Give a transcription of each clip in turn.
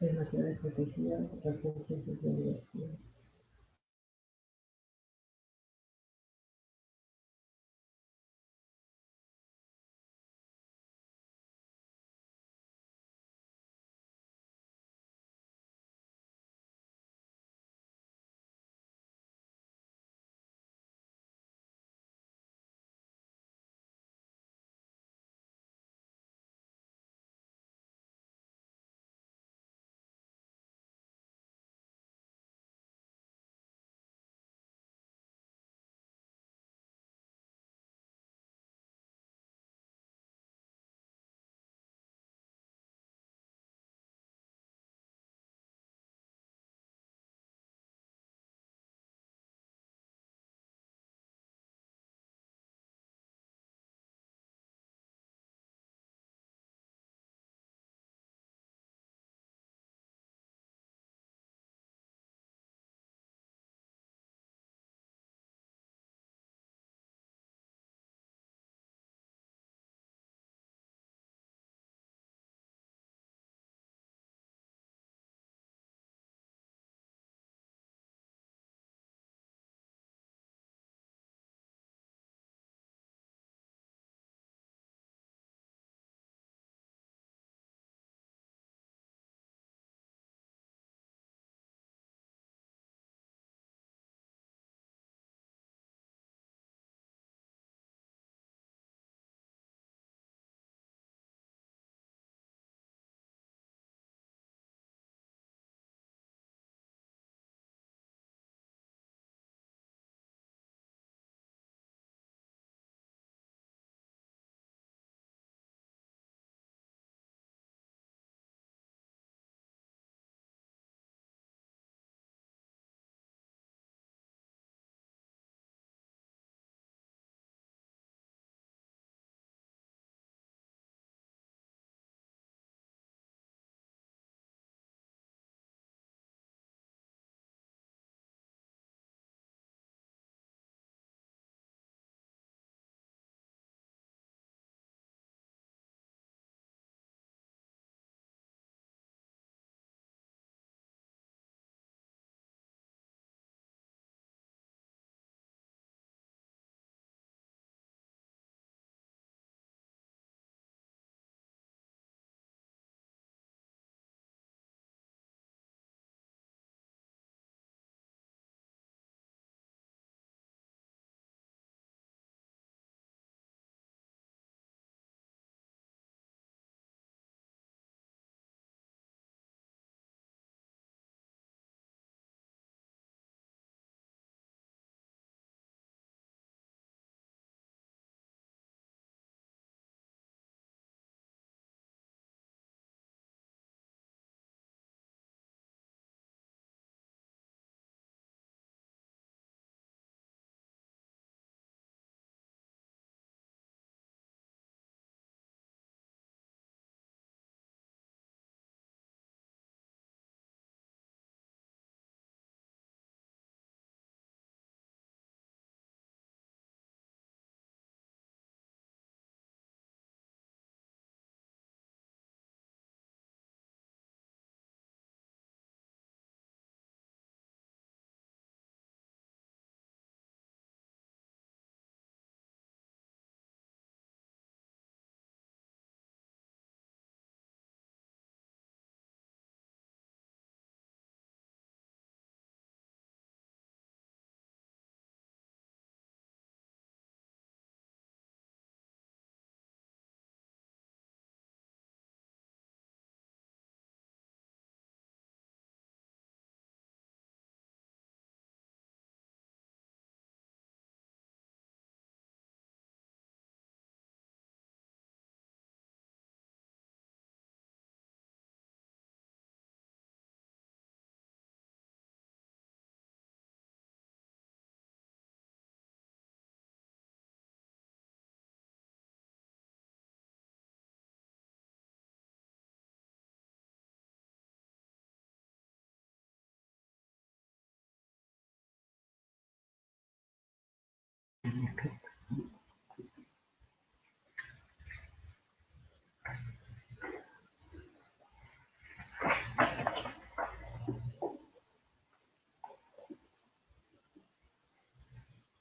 Es naciones protegidas, refugios de.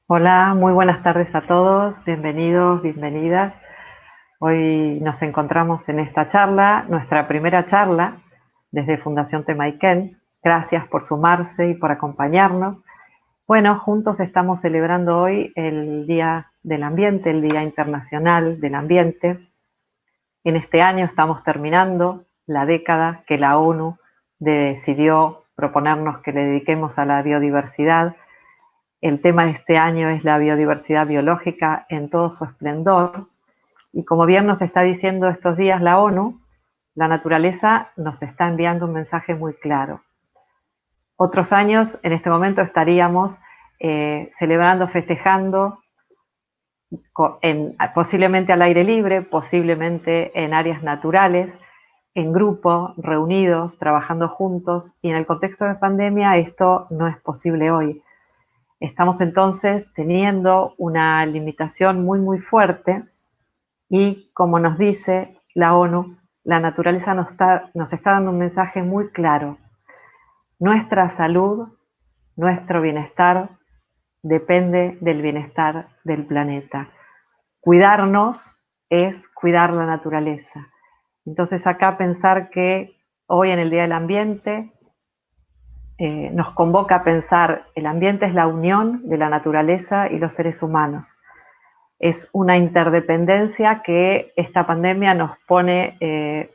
Hola, muy buenas tardes a todos, bienvenidos, bienvenidas. Hoy nos encontramos en esta charla, nuestra primera charla desde Fundación Temaiken. Gracias por sumarse y por acompañarnos. Bueno, juntos estamos celebrando hoy el Día del Ambiente, el Día Internacional del Ambiente. En este año estamos terminando la década que la ONU decidió proponernos que le dediquemos a la biodiversidad el tema de este año es la biodiversidad biológica en todo su esplendor. Y como bien nos está diciendo estos días la ONU, la naturaleza nos está enviando un mensaje muy claro. Otros años, en este momento, estaríamos eh, celebrando, festejando, posiblemente al aire libre, posiblemente en áreas naturales, en grupo, reunidos, trabajando juntos. Y en el contexto de pandemia esto no es posible hoy. Estamos entonces teniendo una limitación muy, muy fuerte y como nos dice la ONU, la naturaleza nos está, nos está dando un mensaje muy claro. Nuestra salud, nuestro bienestar depende del bienestar del planeta. Cuidarnos es cuidar la naturaleza. Entonces acá pensar que hoy en el Día del Ambiente eh, nos convoca a pensar, el ambiente es la unión de la naturaleza y los seres humanos. Es una interdependencia que esta pandemia nos pone eh,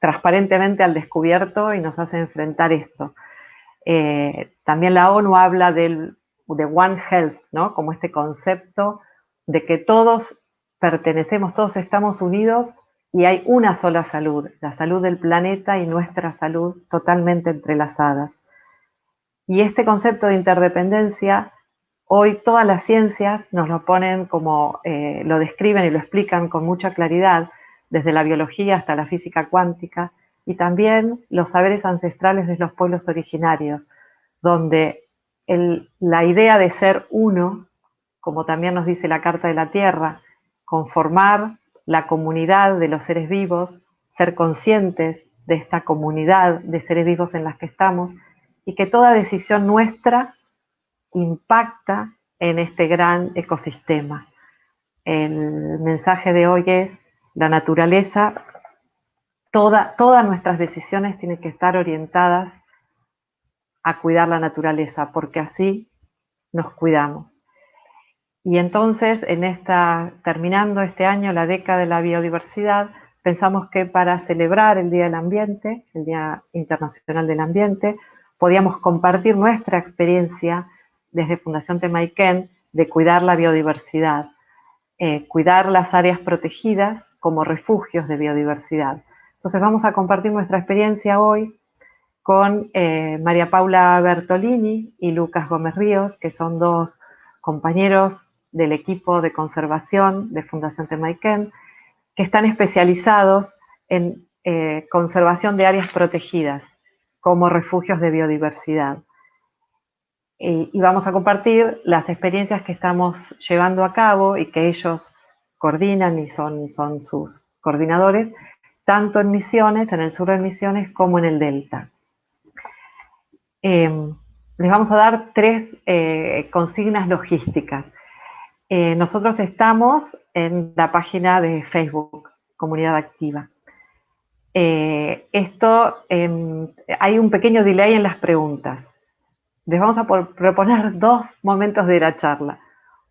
transparentemente al descubierto y nos hace enfrentar esto. Eh, también la ONU habla del, de One Health, ¿no? como este concepto de que todos pertenecemos, todos estamos unidos y hay una sola salud, la salud del planeta y nuestra salud totalmente entrelazadas. Y este concepto de interdependencia, hoy todas las ciencias nos lo ponen como, eh, lo describen y lo explican con mucha claridad, desde la biología hasta la física cuántica, y también los saberes ancestrales de los pueblos originarios, donde la idea de ser uno, como también nos dice la Carta de la Tierra, conformar la comunidad de los seres vivos, ser conscientes de esta comunidad de seres vivos en las que estamos y que toda decisión nuestra impacta en este gran ecosistema. El mensaje de hoy es la naturaleza, toda, todas nuestras decisiones tienen que estar orientadas a cuidar la naturaleza, porque así nos cuidamos. Y entonces, en esta, terminando este año, la década de la biodiversidad, pensamos que para celebrar el Día del Ambiente, el Día Internacional del Ambiente, podíamos compartir nuestra experiencia desde Fundación Temaiken de cuidar la biodiversidad, eh, cuidar las áreas protegidas como refugios de biodiversidad. Entonces vamos a compartir nuestra experiencia hoy con eh, María Paula Bertolini y Lucas Gómez Ríos, que son dos compañeros del equipo de conservación de Fundación Temaiken, que están especializados en eh, conservación de áreas protegidas como refugios de biodiversidad. Y, vamos a compartir las experiencias que estamos llevando a cabo y que ellos coordinan y son, son sus coordinadores, tanto en Misiones, en el sur de Misiones, como en el Delta. Em, les vamos a dar tres eh, consignas logísticas. Eh, nosotros estamos en la página de Facebook, Comunidad Activa. Eh, esto, em, hay un pequeño delay en las preguntas. Les vamos a proponer dos momentos de la charla,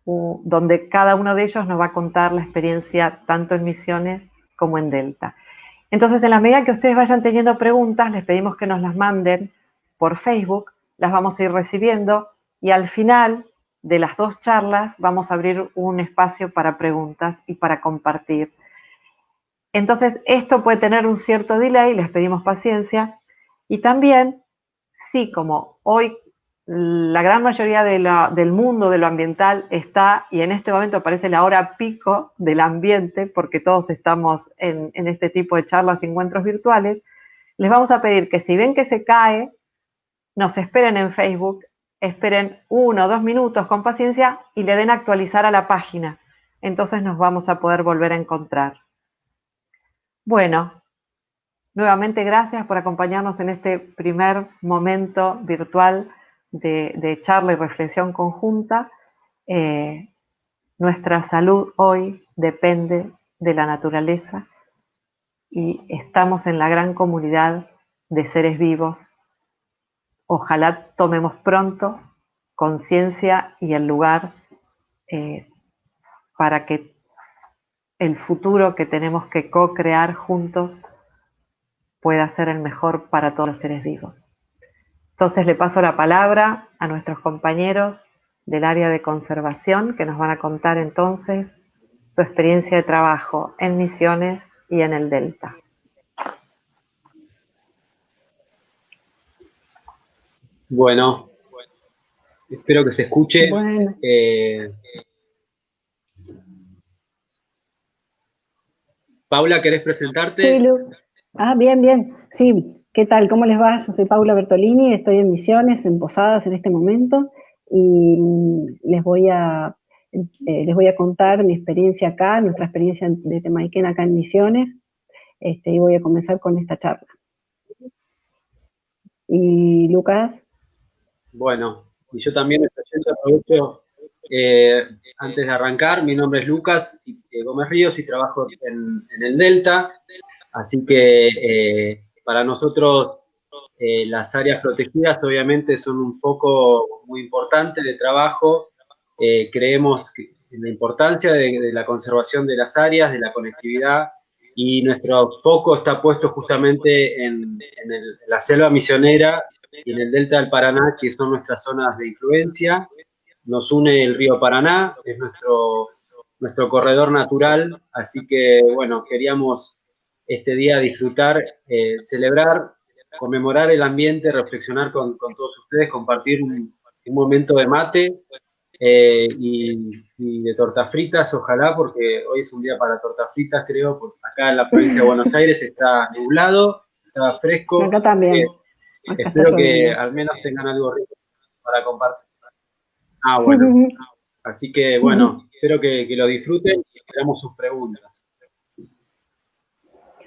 donde cada uno de ellos nos va a contar la experiencia tanto en Misiones como en Delta. Entonces, en la medida que ustedes vayan teniendo preguntas, les pedimos que nos las manden por Facebook, las vamos a ir recibiendo y al final de las dos charlas vamos a abrir un espacio para preguntas y para compartir. Entonces, esto puede tener un cierto delay, les pedimos paciencia. Y también, sí, como hoy la gran mayoría del mundo de lo ambiental está, y en este momento parece la hora pico del ambiente, porque todos estamos en, este tipo de charlas y encuentros virtuales, les vamos a pedir que si ven que se cae, nos esperen en Facebook esperen uno o dos minutos con paciencia y le den actualizar a la página. Entonces nos vamos a poder volver a encontrar. Bueno, nuevamente gracias por acompañarnos en este primer momento virtual de, charla y reflexión conjunta, eh, nuestra salud hoy depende de la naturaleza y estamos en la gran comunidad de seres vivos. Ojalá tomemos pronto conciencia y el lugar eh, para que el futuro que tenemos que co-crear juntos pueda ser el mejor para todos los seres vivos. Entonces le paso la palabra a nuestros compañeros del área de conservación que nos van a contar entonces su experiencia de trabajo en misiones y en el Delta. Bueno, espero que se escuche. Eh, Paula, ¿querés presentarte? Sí, Ah, bien, bien. Sí, ¿qué tal? ¿Cómo les va? Yo soy Paula Bertolini, estoy en Misiones, en Posadas en este momento, y mm, les voy a, eh, les voy a contar mi experiencia acá, nuestra experiencia de Temaiken acá en Misiones, este, y voy a comenzar con esta charla. Y Lucas. Bueno, y yo también aprovecho eh, antes de arrancar, mi nombre es Lucas Gómez Ríos y trabajo en, en el Delta. Así que eh, para nosotros eh, las áreas protegidas obviamente son un foco muy importante de trabajo. Eh, creemos en la importancia de, la conservación de las áreas, de la conectividad, y nuestro foco está puesto justamente en, la selva misionera y en el delta del Paraná, que son nuestras zonas de influencia. Nos une el río Paraná, es nuestro, nuestro corredor natural, así que, bueno, queríamos este día disfrutar, eh, celebrar, conmemorar el ambiente, reflexionar con, todos ustedes, compartir un, momento de mate eh, y, de tortas fritas, ojalá, porque hoy es un día para tortas fritas, creo, porque acá en la provincia de Buenos Aires está nublado, está fresco. Acá también. Eh, espero que al menos tengan algo rico para compartir. Ah, bueno. Así que, bueno, espero que, que lo disfruten y esperamos sus preguntas.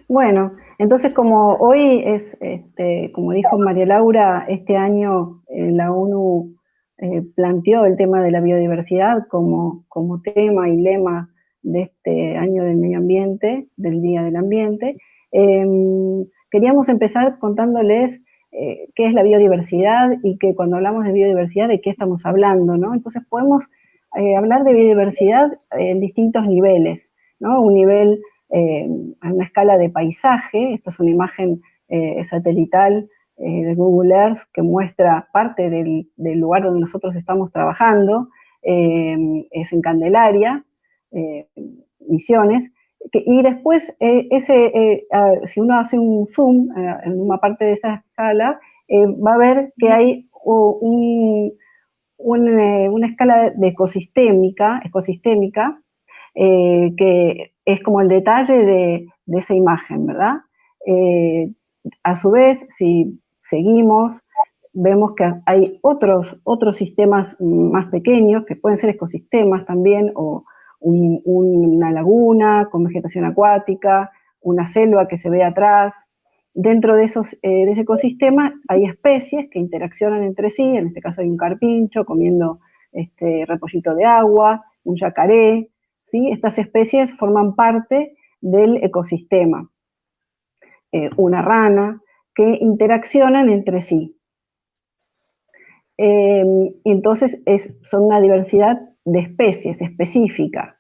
Bueno, entonces como hoy es, este, como dijo María Laura, este año eh, la ONU eh, planteó el tema de la biodiversidad como, como tema y lema de este año del medio ambiente, del Día del Ambiente. Em, queríamos empezar contándoles eh, qué es la biodiversidad y que cuando hablamos de biodiversidad, de qué estamos hablando, ¿no? Entonces podemos hablar de biodiversidad en distintos niveles, ¿no? Un nivel eh, a una escala de paisaje. Esta es una imagen eh, satelital eh, de Google Earth que muestra parte del, lugar donde nosotros estamos trabajando. es en Candelaria, Misiones. y después, si uno hace un zoom en una parte de esa escala, va a ver que hay una escala de ecosistémica, ecosistémica que es como el detalle de, esa imagen, ¿verdad? Eh, a su vez, si seguimos, vemos que hay otros, otros sistemas más pequeños, que pueden ser ecosistemas también, o una laguna con vegetación acuática, una selva que se ve atrás. Dentro de, esos, eh, de ese ecosistema hay especies que interaccionan entre sí, en este caso hay un carpincho comiendo este repollito de agua, un yacaré, estas especies forman parte del ecosistema. Eh, una rana, que interaccionan entre sí. Em, entonces son una diversidad de especies específica.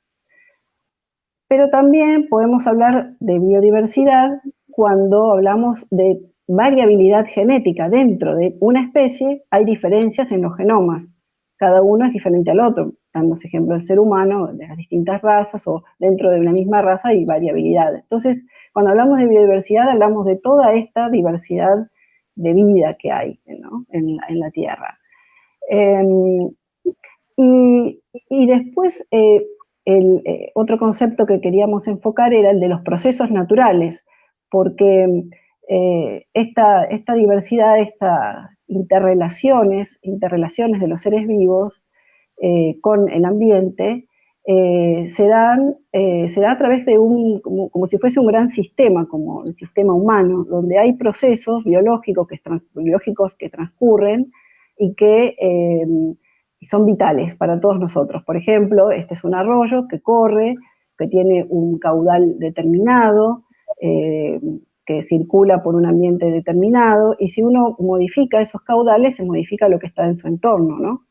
Pero también podemos hablar de biodiversidad cuando hablamos de variabilidad genética. Dentro de una especie hay diferencias en los genomas. Cada uno es diferente al otro dando ejemplo del ser humano, de las distintas razas o dentro de una misma raza hay variabilidad. Entonces, cuando hablamos de biodiversidad, hablamos de toda esta diversidad de vida que hay en, la, Tierra. Em, y, después, eh, el eh, otro concepto que queríamos enfocar era el de los procesos naturales, porque eh, esta, esta diversidad, estas interrelaciones, interrelaciones de los seres vivos, eh, con el ambiente, eh, se, dan, eh, se da a través de un, como, si fuese un gran sistema, como el sistema humano, donde hay procesos biológicos que, biológicos que transcurren y que son vitales para todos nosotros. Por ejemplo, este es un arroyo que corre, que tiene un caudal determinado, que circula por un ambiente determinado, y si uno modifica esos caudales, se modifica lo que está en su entorno, ¿no?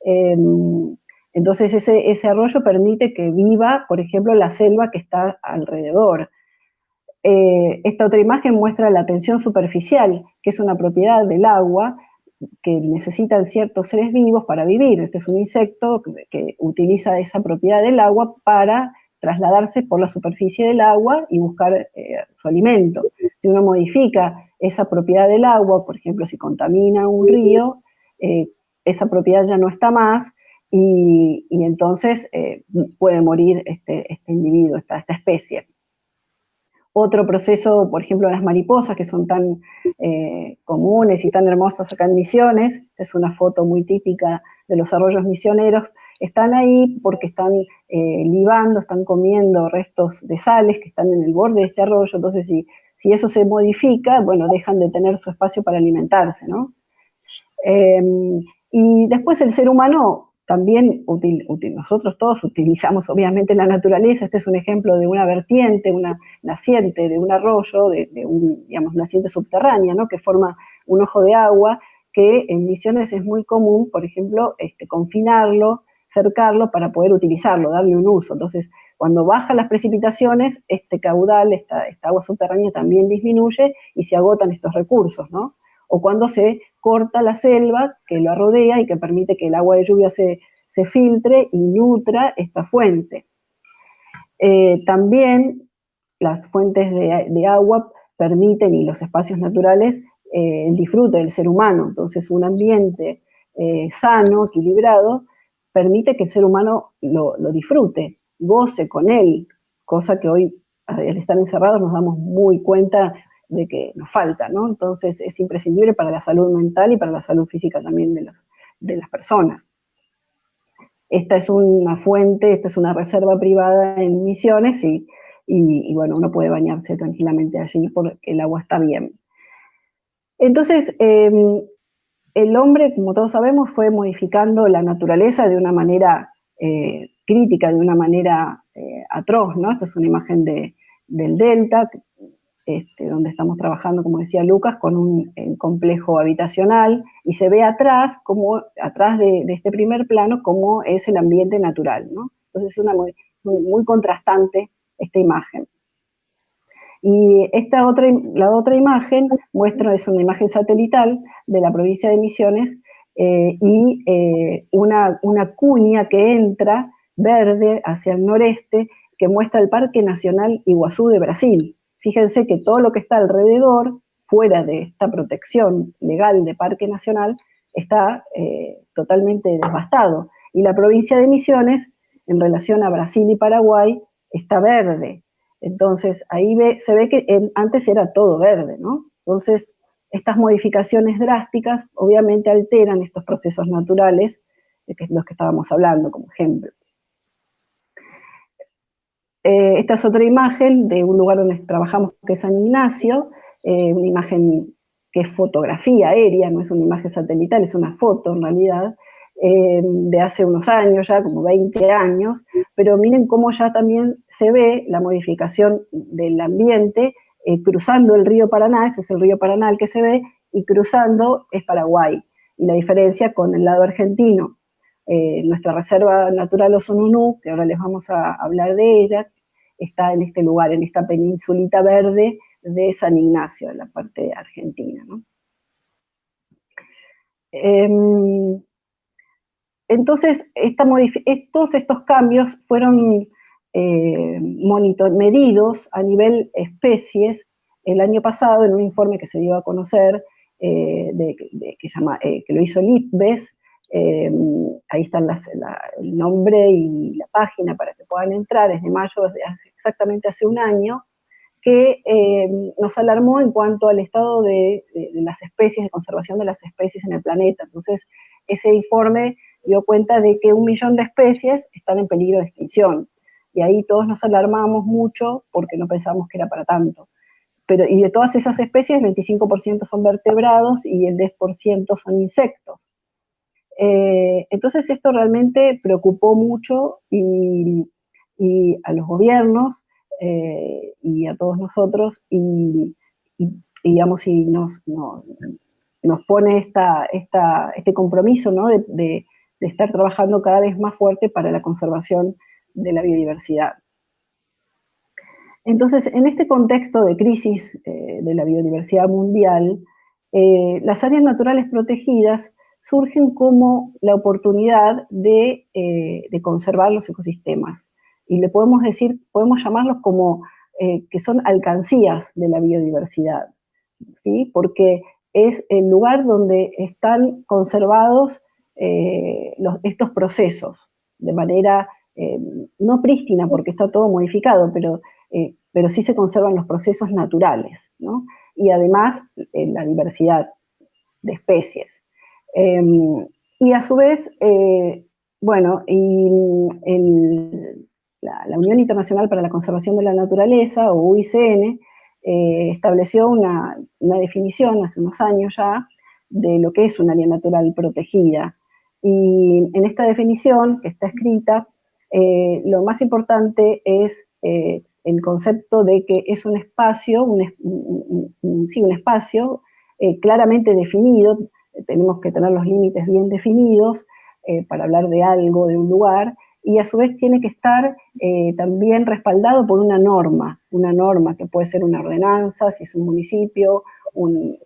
Em, entonces ese, arroyo permite que viva, por ejemplo, la selva que está alrededor. Eh, esta otra imagen muestra la tensión superficial, que es una propiedad del agua, que necesitan ciertos seres vivos para vivir. Este es un insecto que, utiliza esa propiedad del agua para trasladarse por la superficie del agua y buscar eh, su alimento. Si uno modifica esa propiedad del agua, por ejemplo, si contamina un río, eh, esa propiedad ya no está más y, entonces eh, puede morir este, este individuo, esta, esta especie. Otro proceso, por ejemplo, las mariposas, que son tan comunes y tan hermosas acá en Misiones, es una foto muy típica de los arroyos misioneros, están ahí porque están eh, libando, están comiendo restos de sales que están en el borde de este arroyo, entonces si, si eso se modifica, bueno, dejan de tener su espacio para alimentarse, ¿no? Em, y después el ser humano también nosotros todos utilizamos obviamente la naturaleza, este es un ejemplo de una vertiente, una naciente de un arroyo, de, un, digamos, naciente subterránea, ¿no? que forma un ojo de agua, que en misiones es muy común, por ejemplo, este, confinarlo, cercarlo para poder utilizarlo, darle un uso. Entonces, cuando bajan las precipitaciones, este caudal, esta, agua subterránea también disminuye y se agotan estos recursos, ¿no? o cuando se corta la selva que lo rodea y que permite que el agua de lluvia se, filtre y nutra esta fuente. Eh, también las fuentes de, agua permiten y los espacios naturales eh, el disfrute del ser humano. Entonces un ambiente eh, sano, equilibrado, permite que el ser humano lo, disfrute, goce con él, cosa que hoy al estar encerrados nos damos muy cuenta de que nos falta, ¿no? Entonces es imprescindible para la salud mental y para la salud física también de, las personas. Esta es una fuente, esta es una reserva privada en Misiones y, y, bueno, uno puede bañarse tranquilamente allí porque el agua está bien. Entonces, em, el hombre, como todos sabemos, fue modificando la naturaleza de una manera eh, crítica, de una manera eh, atroz, ¿no? Esta es una imagen de, del delta, este, donde estamos trabajando, como decía Lucas, con un complejo habitacional y se ve atrás, como, atrás de, este primer plano, cómo es el ambiente natural. ¿no? Entonces es una muy, contrastante esta imagen. Y esta otra, la otra imagen muestra, es una imagen satelital de la provincia de Misiones eh, y eh, una, una cuña que entra verde hacia el noreste que muestra el Parque Nacional Iguazú de Brasil. Fíjense que todo lo que está alrededor, fuera de esta protección legal de Parque Nacional, está eh, totalmente devastado. Y la provincia de Misiones, en relación a Brasil y Paraguay, está verde. Entonces, ahí se ve que antes era todo verde, ¿no? Entonces, estas modificaciones drásticas obviamente alteran estos procesos naturales de los que estábamos hablando, como ejemplo. Eh, esta es otra imagen de un lugar donde trabajamos que es San Ignacio, eh, una imagen que es fotografía aérea, no es una imagen satelital, es una foto en realidad, eh, de hace unos años ya, como 20 años, pero miren cómo ya también se ve la modificación del ambiente cruzando el río Paraná, ese es el río Paraná el que se ve, y cruzando es Paraguay. Y la diferencia con el lado argentino, nuestra reserva natural Osonunú, que ahora les vamos a hablar de ella, está en este lugar, en esta peninsulita verde de San Ignacio, en la parte argentina. Em, entonces, todos estos cambios fueron eh, medidos a nivel especies el año pasado en un informe que se dio a conocer, eh, que, llama, eh, que lo hizo el IPBES, eh, ahí están el nombre y la página para que puedan entrar, es de mayo, exactamente hace un año, que nos alarmó en cuanto al estado de, las especies, de conservación de las especies en el planeta. Entonces, ese informe dio cuenta de que un millón de especies están en peligro de extinción. Y ahí todos nos alarmamos mucho porque no pensábamos que era para tanto. Pero, y de todas esas especies, el 25% son vertebrados y el 10% son insectos. Eh, entonces esto realmente preocupó mucho y, a los gobiernos eh, y a todos nosotros y, digamos, y nos, nos pone esta, este compromiso de, estar trabajando cada vez más fuerte para la conservación de la biodiversidad. Entonces, en este contexto de crisis eh, de la biodiversidad mundial, eh, las áreas naturales protegidas surgen como la oportunidad de, eh, de, conservar los ecosistemas. Y le podemos decir, podemos llamarlos como que son alcancías de la biodiversidad, ¿sí? Porque es el lugar donde están conservados estos procesos de manera eh, no prístina porque está todo modificado, pero, eh, pero sí se conservan los procesos naturales, ¿no? Y además la diversidad de especies. Em, y a su vez, bueno, y la, la, Unión Internacional para la Conservación de la Naturaleza, o UICN, eh, estableció una, definición hace unos años ya de lo que es un área natural protegida. Y en esta definición que está escrita, eh, lo más importante es eh, el concepto de que es un espacio, un, sí, un espacio claramente definido, tenemos que tener los límites bien definidos para hablar de algo, de un lugar, y a su vez tiene que estar eh, también respaldado por una norma, una norma que puede ser una ordenanza, si es un municipio, un,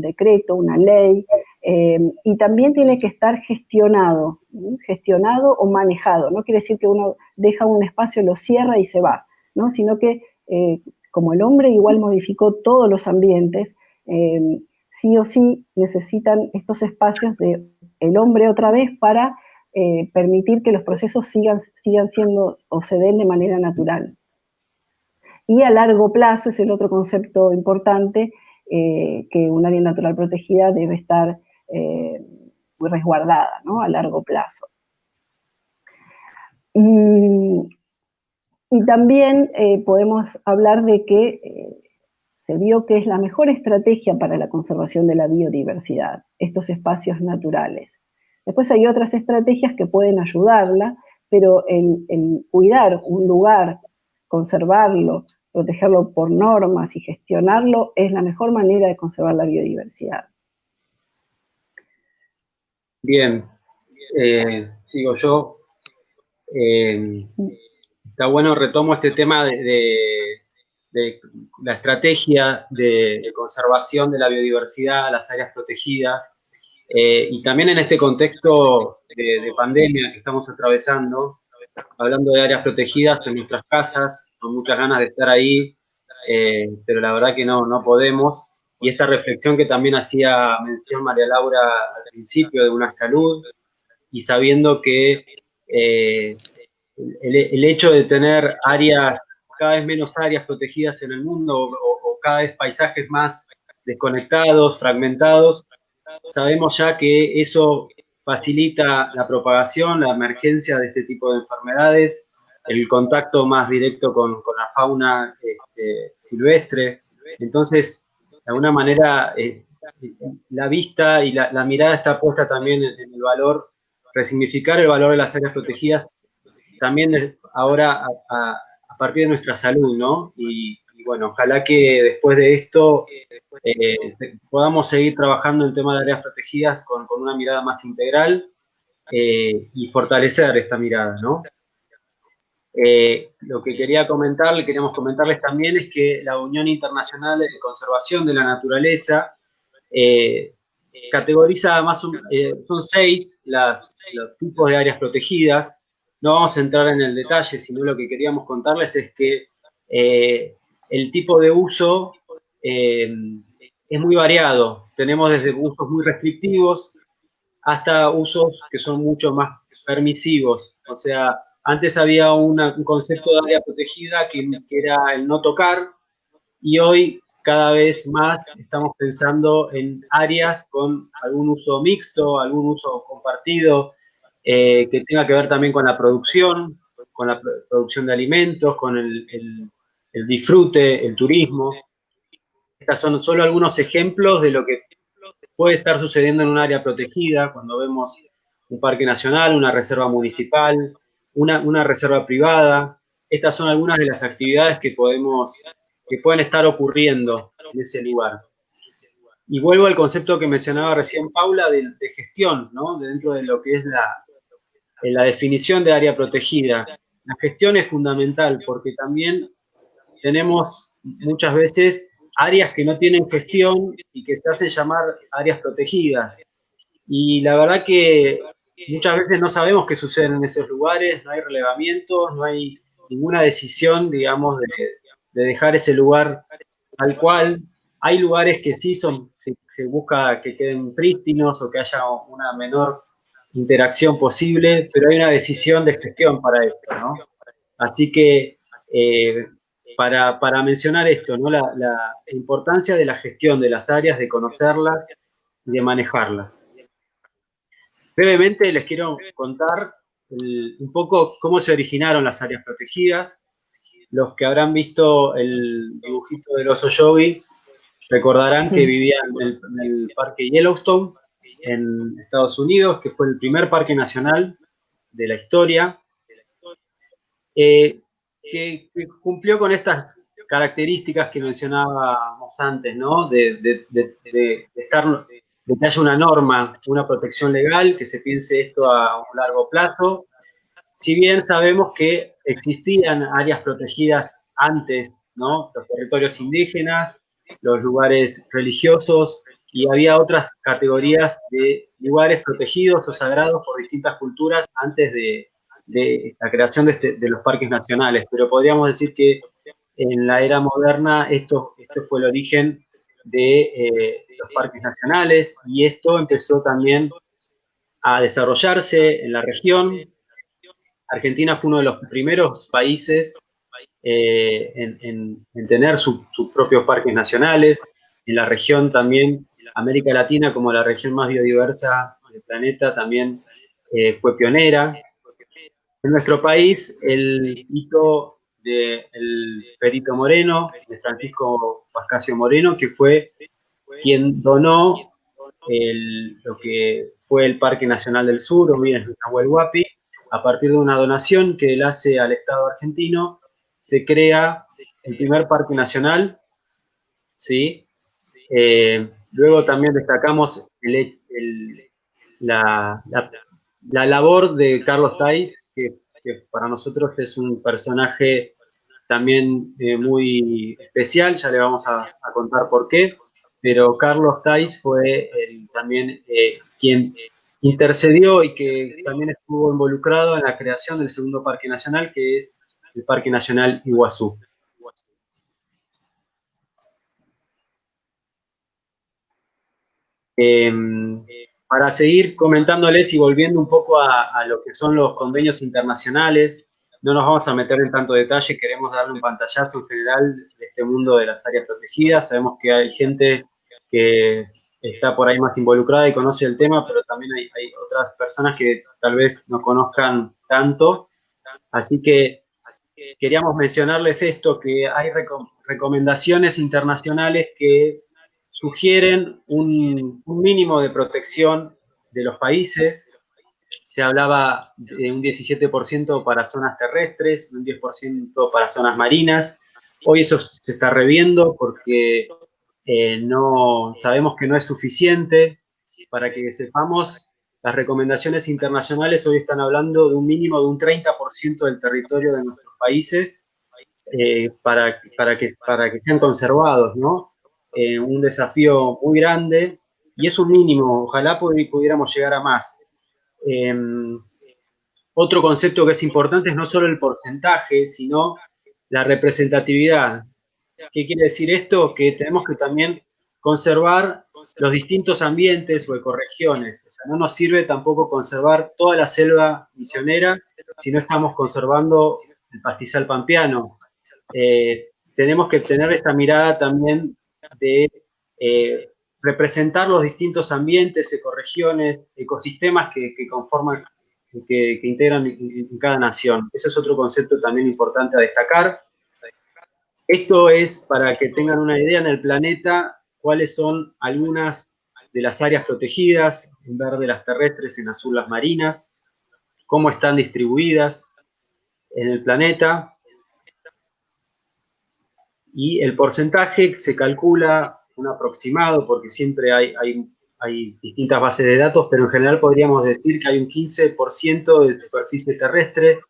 decreto, una ley, eh, y también tiene que estar gestionado, gestionado o manejado. No quiere decir que uno deja un espacio, lo cierra y se va, ¿no? sino que eh, como el hombre igual modificó todos los ambientes, sí o sí necesitan estos espacios de hombre otra vez para eh, permitir que los procesos sigan, sigan siendo o se den de manera natural. Y a largo plazo es el otro concepto importante, eh, que un área natural protegida debe estar eh, resguardada ¿no? a largo plazo. Y, y también podemos hablar de que se vio que es la mejor estrategia para la conservación de la biodiversidad, estos espacios naturales. Después hay otras estrategias que pueden ayudarla, pero el, cuidar un lugar, conservarlo, protegerlo por normas y gestionarlo es la mejor manera de conservar la biodiversidad. Bien, eh, sigo yo. Eh, está bueno, retomo este tema de, la estrategia de, conservación de la biodiversidad, las áreas protegidas, eh, y también en este contexto de, pandemia que estamos atravesando, hablando de áreas protegidas en nuestras casas, con muchas ganas de estar ahí, eh, pero la verdad que no, no podemos. Y esta reflexión que también hacía mención María Laura al principio de una salud, y sabiendo que eh, el, hecho de tener áreas, cada vez menos áreas protegidas en el mundo, o cada vez paisajes más desconectados, fragmentados, sabemos ya que eso facilita la propagación, la emergencia de este tipo de enfermedades, el contacto más directo con, la fauna este, silvestre. Entonces, de alguna manera, eh, la vista y la, mirada está puesta también en, el valor, resignificar el valor de las áreas protegidas, también ahora a, partir de nuestra salud, ¿no? Y, bueno, ojalá que después de esto eh, podamos seguir trabajando en tema de áreas protegidas con, una mirada más integral eh, y fortalecer esta mirada, ¿no? Eh, lo que quería comentarles, queríamos comentarles también es que la Unión Internacional de Conservación de la Naturaleza categoriza más, son seis los tipos de áreas protegidas. No vamos a entrar en el detalle, sino lo que queríamos contarles es que el tipo de uso eh, es muy variado. Tenemos desde usos muy restrictivos hasta usos que son mucho más permisivos. O sea, antes había un concepto de área protegida que, era el no tocar y hoy cada vez más estamos pensando en áreas con algún uso mixto, algún uso compartido, eh, que tenga que ver también con la producción, con la producción de alimentos, con el el disfrute, el turismo. Estos son solo algunos ejemplos de lo que puede estar sucediendo en un área protegida cuando vemos un parque nacional, una reserva municipal, una, reserva privada. Estas son algunas de las actividades que podemos, que pueden estar ocurriendo en ese lugar. Y vuelvo al concepto que mencionaba recién Paula de, gestión, ¿no? dentro de lo que es la, la definición de área protegida. La gestión es fundamental porque también tenemos muchas veces áreas que no tienen gestión y que se hacen llamar áreas protegidas. Y la verdad que muchas veces no sabemos qué sucede en esos lugares, no hay relevamientos, no hay ninguna decisión, digamos, de, dejar ese lugar tal cual. Hay lugares que sí son, se, busca que queden prístinos o que haya una menor interacción posible, pero hay una decisión de gestión para esto, ¿no? Así que eh, para, mencionar esto, ¿no? La, importancia de la gestión de las áreas, de conocerlas y de manejarlas. Brevemente les quiero contar un poco cómo se originaron las áreas protegidas. Los que habrán visto el dibujito del oso Yogi recordarán que vivían en el, parque Yellowstone en Estados Unidos, que fue el primer parque nacional de la historia. Eh, que, cumplió con estas características que mencionábamos antes, ¿no? De, estar, de que haya una norma, una protección legal, que se piense esto a un largo plazo. Si bien sabemos que existían áreas protegidas antes. Los territorios indígenas, los lugares religiosos, y había otras categorías de lugares protegidos o sagrados por distintas culturas antes de, de la creación este, de, los parques nacionales, pero podríamos decir que en la era moderna esto, esto fue el origen de eh, los parques nacionales y esto empezó también a desarrollarse en la región. Argentina fue uno de los primeros países eh, en, tener sus propios parques nacionales. En la región también, América Latina como la región más biodiversa del planeta también eh, fue pionera. En nuestro país, el hito del Perito Moreno, de Francisco Pascasio Moreno, que fue quien donó lo que fue el Parque Nacional del Sur, o bien Nahuel Huapi, a partir de una donación que él hace al Estado argentino, se crea el primer parque nacional, ¿sí? Eh, luego también destacamos la, la labor de Carlos Tais, que, para nosotros es un personaje también eh, muy especial, ya le vamos a, contar por qué, pero Carlos Tais fue también eh, quien intercedió y que también estuvo involucrado en la creación del segundo parque nacional, que es el Parque Nacional Iguazú. Em, para seguir comentándoles y volviendo un poco a, lo que son los convenios internacionales, no nos vamos a meter en tanto detalle, queremos darle un pantallazo en general de este mundo de las áreas protegidas. Sabemos que hay gente que está por ahí más involucrada y conoce el tema, pero también hay, otras personas que tal vez no conozcan tanto. Así que queríamos mencionarles esto, que hay recomendaciones internacionales que sugieren un, mínimo de protección de los países. Se hablaba de un 17% para zonas terrestres, un 10% para zonas marinas. Hoy eso se está reviendo porque eh, no, sabemos que no es suficiente. Para que sepamos, las recomendaciones internacionales hoy están hablando de un mínimo de un 30% del territorio de nuestros países eh, para, para, que, para que sean conservados, ¿no? Eh, un desafío muy grande y es un mínimo, ojalá pudiéramos llegar a más. Em, otro concepto que es importante es no solo el porcentaje, sino la representatividad. ¿Qué quiere decir esto? Que tenemos que también conservar los distintos ambientes o ecorregiones. O sea, no nos sirve tampoco conservar toda la selva misionera si no estamos conservando el pastizal pampeano. Eh, tenemos que tener esta mirada también de eh, representar los distintos ambientes, ecorregiones, ecosistemas que, conforman, que, integran en, cada nación. Ese es otro concepto también importante a destacar. Esto es para que tengan una idea en el planeta cuáles son algunas de las áreas protegidas, en verde las terrestres, en azul las marinas, cómo están distribuidas en el planeta, y el porcentaje se calcula un aproximado, porque siempre hay, hay, distintas bases de datos, pero en general podríamos decir que hay un 15% de superficie terrestre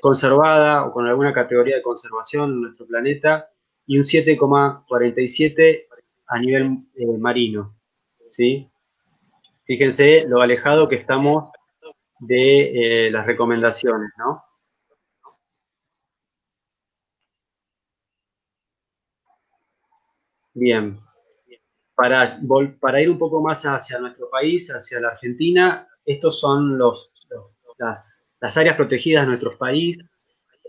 conservada o con alguna categoría de conservación en nuestro planeta y un 7,47 a nivel eh, marino. ¿sí? Fíjense lo alejado que estamos de eh, las recomendaciones, ¿no? Bien. Para, para ir un poco más hacia nuestro país, hacia la Argentina, estos son los, las, áreas protegidas de nuestro país.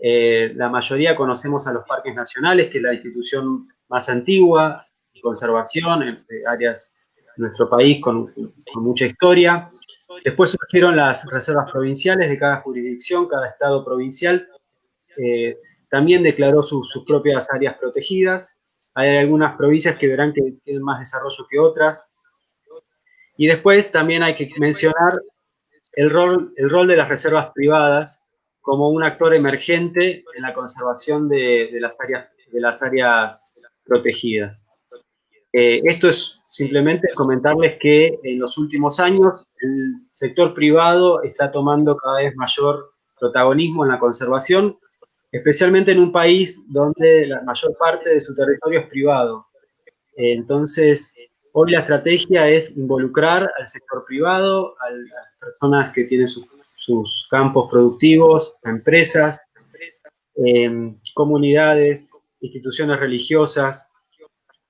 Eh, la mayoría conocemos a los parques nacionales, que es la institución más antigua de conservación, en áreas de nuestro país con, mucha historia. Después surgieron las reservas provinciales de cada jurisdicción, cada estado provincial. Eh, también declaró sus propias áreas protegidas hay algunas provincias que verán que tienen más desarrollo que otras. Y después también hay que mencionar el rol, el rol de las reservas privadas como un actor emergente en la conservación de, las, áreas, de las áreas protegidas. Eh, esto es simplemente comentarles que en los últimos años el sector privado está tomando cada vez mayor protagonismo en la conservación especialmente en un país donde la mayor parte de su territorio es privado. Entonces, hoy la estrategia es involucrar al sector privado, a las personas que tienen sus, campos productivos, a empresas, em, comunidades, instituciones religiosas,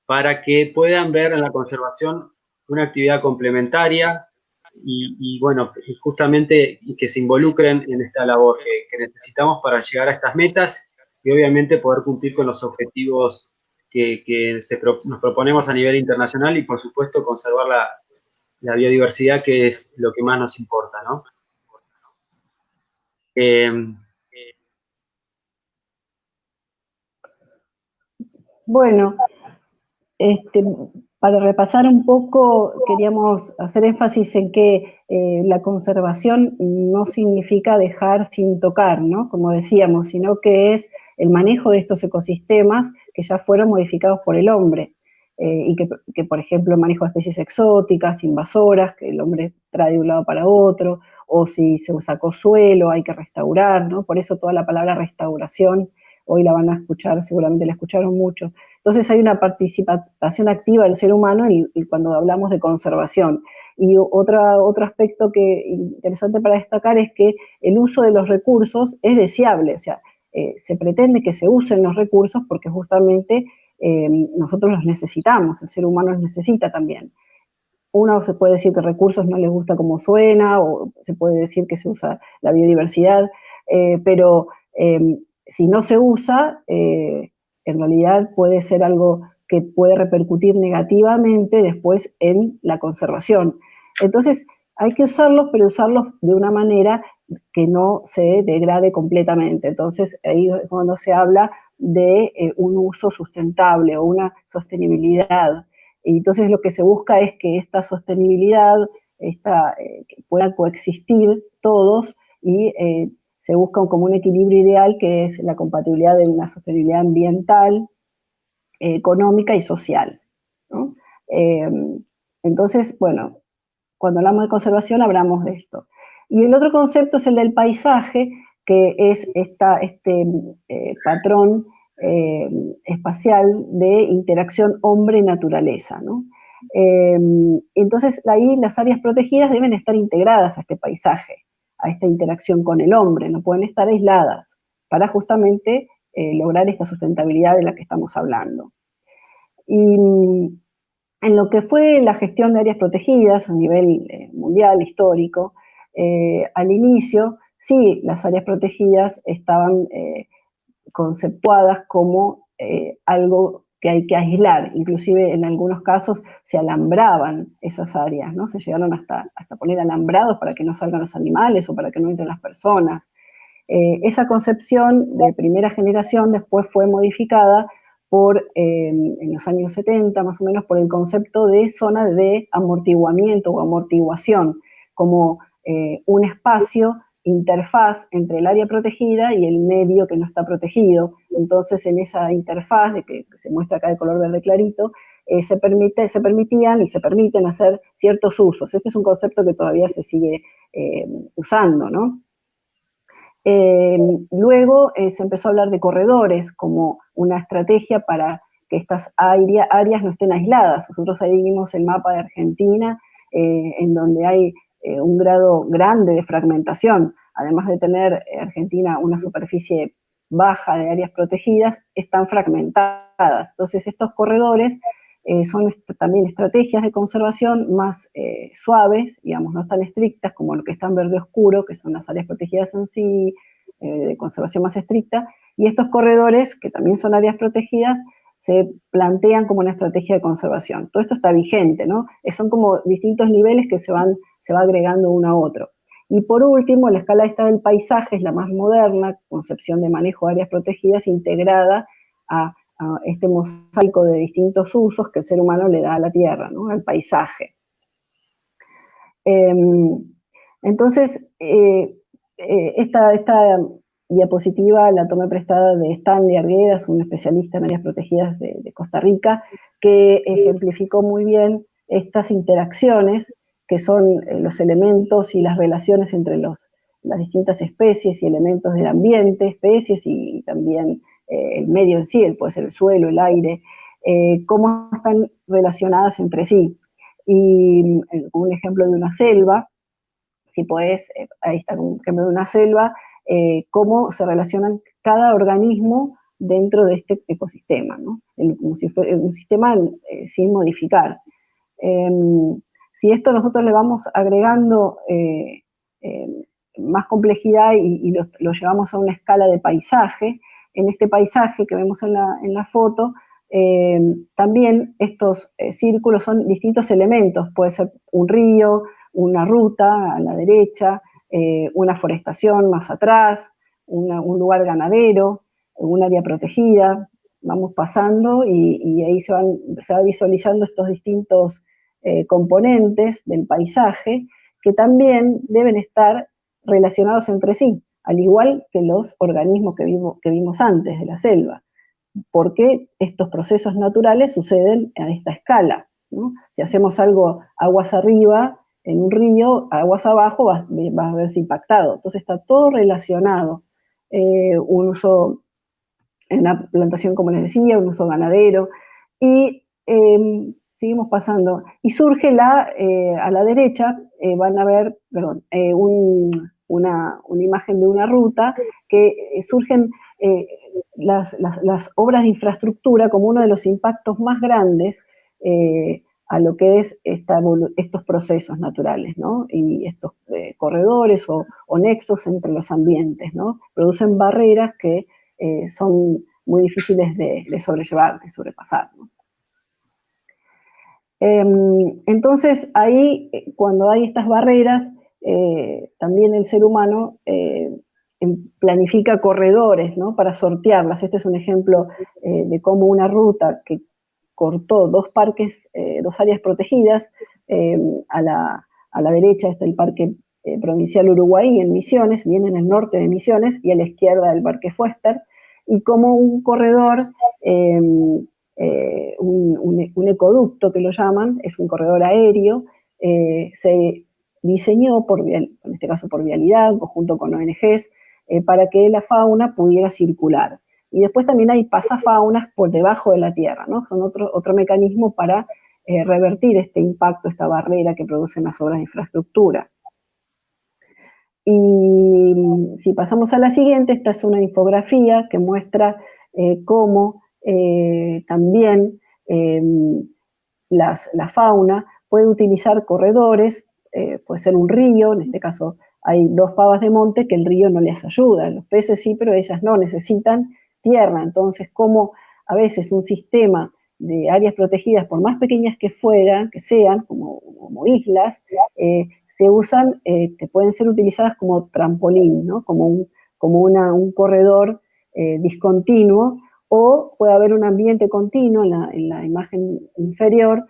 para que puedan ver en la conservación una actividad complementaria y, bueno, justamente que se involucren en esta labor que, necesitamos para llegar a estas metas y obviamente poder cumplir con los objetivos que, nos proponemos a nivel internacional y por supuesto conservar la, biodiversidad que es lo que más nos importa, ¿no? Em, bueno, este, para repasar un poco, queríamos hacer énfasis en que eh, la conservación no significa dejar sin tocar, ¿no? Como decíamos, sino que es el manejo de estos ecosistemas que ya fueron modificados por el hombre. Eh, y que, por ejemplo, manejo de especies exóticas, invasoras, que el hombre trae de un lado para otro, o si se sacó suelo, hay que restaurar, ¿no? Por eso toda la palabra restauración, hoy la van a escuchar, seguramente la escucharon mucho, entonces hay una participación activa del ser humano cuando hablamos de conservación. Y otra, otro aspecto que interesante para destacar es que el uso de los recursos es deseable, o sea, eh, se pretende que se usen los recursos porque justamente eh, nosotros los necesitamos, el ser humano los necesita también. Uno se puede decir que recursos no les gusta como suena, o se puede decir que se usa la biodiversidad, eh, pero si no se usa, en realidad puede ser algo que puede repercutir negativamente después en la conservación. Entonces, hay que usarlos, pero usarlos de una manera que no se degrade completamente. Entonces, ahí es cuando se habla de eh, un uso sustentable o una sostenibilidad. Entonces lo que se busca es que esta sostenibilidad esta, eh, pueda coexistir todos y eh, se busca como un equilibrio ideal que es la compatibilidad de una sostenibilidad ambiental, económica y social. Eh, entonces, bueno, cuando hablamos de conservación hablamos de esto. Y el otro concepto es el del paisaje, que es esta, este eh, patrón eh, espacial de interacción hombre-naturaleza. entonces, ahí las áreas protegidas deben estar integradas a este paisaje a esta interacción con el hombre, no pueden estar aisladas para justamente eh, lograr esta sustentabilidad de la que estamos hablando. Y mm, en lo que fue la gestión de áreas protegidas a nivel eh, mundial, histórico, eh, al inicio, sí, las áreas protegidas estaban conceptuadas como algo que hay que aislar, inclusive en algunos casos se alambraban esas áreas, ¿no? Se llegaron hasta, hasta poner alambrados para que no salgan los animales o para que no entren las personas. Eh, esa concepción de primera generación después fue modificada por, en los años 70 más o menos, por el concepto de zona de amortiguamiento o amortiguación, como un espacio interfaz entre el área protegida y el medio que no está protegido. Entonces, en esa interfaz, de que, se muestra acá de color verde clarito, eh, se, permite, se permitían y se permiten hacer ciertos usos. Este es un concepto que todavía se sigue eh, usando, ¿no? Eh, luego se empezó a hablar de corredores como una estrategia para que estas áreas no estén aisladas. Nosotros ahí vimos el mapa de Argentina, en donde hay eh, un grado grande de fragmentación, además de tener eh, Argentina una superficie baja de áreas protegidas, están fragmentadas. Entonces estos corredores eh, son también estrategias de conservación más suaves, digamos, no tan estrictas como lo que está en verde oscuro, que son las áreas protegidas en sí, de conservación más estricta, y estos corredores, que también son áreas protegidas, se plantean como una estrategia de conservación. Todo esto está vigente, ¿no? Son como distintos niveles que se van se va agregando uno a otro. Y por último, la escala esta del paisaje es la más moderna, concepción de manejo de áreas protegidas integrada a, este mosaico de distintos usos que el ser humano le da a la tierra, ¿no? al paisaje. Em, entonces, eh, eh, esta, diapositiva la tomé prestada de Stanley Arguedas, un especialista en áreas protegidas de Costa Rica, que ejemplificó muy bien estas interacciones que son eh, los elementos y las relaciones entre las distintas especies y elementos del ambiente, especies y también eh, el medio en sí, puede ser el suelo, el aire, eh, cómo están relacionadas entre sí. Y un ejemplo de una selva, si podés, ahí está un ejemplo de una selva, cómo se relacionan cada organismo dentro de este ecosistema, ¿no? como si fuera un sistema sin modificar. Si esto nosotros le vamos agregando eh, eh, más complejidad y, lo, llevamos a una escala de paisaje, en este paisaje que vemos en la, foto, eh, también estos círculos son distintos elementos, puede ser un río, una ruta a la derecha, una forestación más atrás, un lugar ganadero, un área protegida, vamos pasando y, ahí se, van, se va visualizando estos distintos eh, componentes del paisaje que también deben estar relacionados entre sí, al igual que los organismos que, vimos antes de la selva. porque estos procesos naturales suceden a esta escala? Si hacemos algo aguas arriba, en un río, aguas abajo, va, a verse impactado. Entonces está todo relacionado. Eh, un uso en la plantación, como les decía, un uso ganadero. Y em, seguimos pasando. Y surge la, eh, a la derecha, eh, van a ver, perdón, eh, una, imagen de una ruta que surgen las, obras de infraestructura como uno de los impactos más grandes a lo que es estos procesos naturales, ¿no? Y estos corredores o, nexos entre los ambientes, ¿no? Producen barreras que son muy difíciles de, de sobrellevar, de sobrepasar. Em, entonces, ahí, eh, cuando hay estas barreras, eh, también el ser humano eh, em, planifica corredores ¿no? para sortearlas. Este es un ejemplo de cómo una ruta que cortó dos parques, dos áreas protegidas, em, a la, a, la, derecha está el Parque Provincial Uruguay en Misiones, viene en el norte de Misiones, y a la izquierda el Parque Fuester, y como un corredor eh, un, ecoducto que lo llaman, es un corredor aéreo, eh, se diseñó, por, en este caso por Vialidad, junto con ONGs, eh, para que la fauna pudiera circular. Y después también hay pasafaunas por debajo de la tierra, ¿no? Son otro, otro mecanismo para revertir este impacto, esta barrera que producen las obras de infraestructura. Y si pasamos a la siguiente, esta es una infografía que muestra cómo eh, también eh, la fauna puede utilizar corredores, eh, puede ser un río, en este caso hay dos pavas de monte que el río no les ayuda, los peces sí, pero ellas no, necesitan tierra, entonces como a veces un sistema de áreas protegidas, por más pequeñas que fueran, que sean, como, islas, se usan, pueden ser utilizadas como trampolín, como un, como un corredor discontinuo o puede haber un ambiente continuo en la, imagen inferior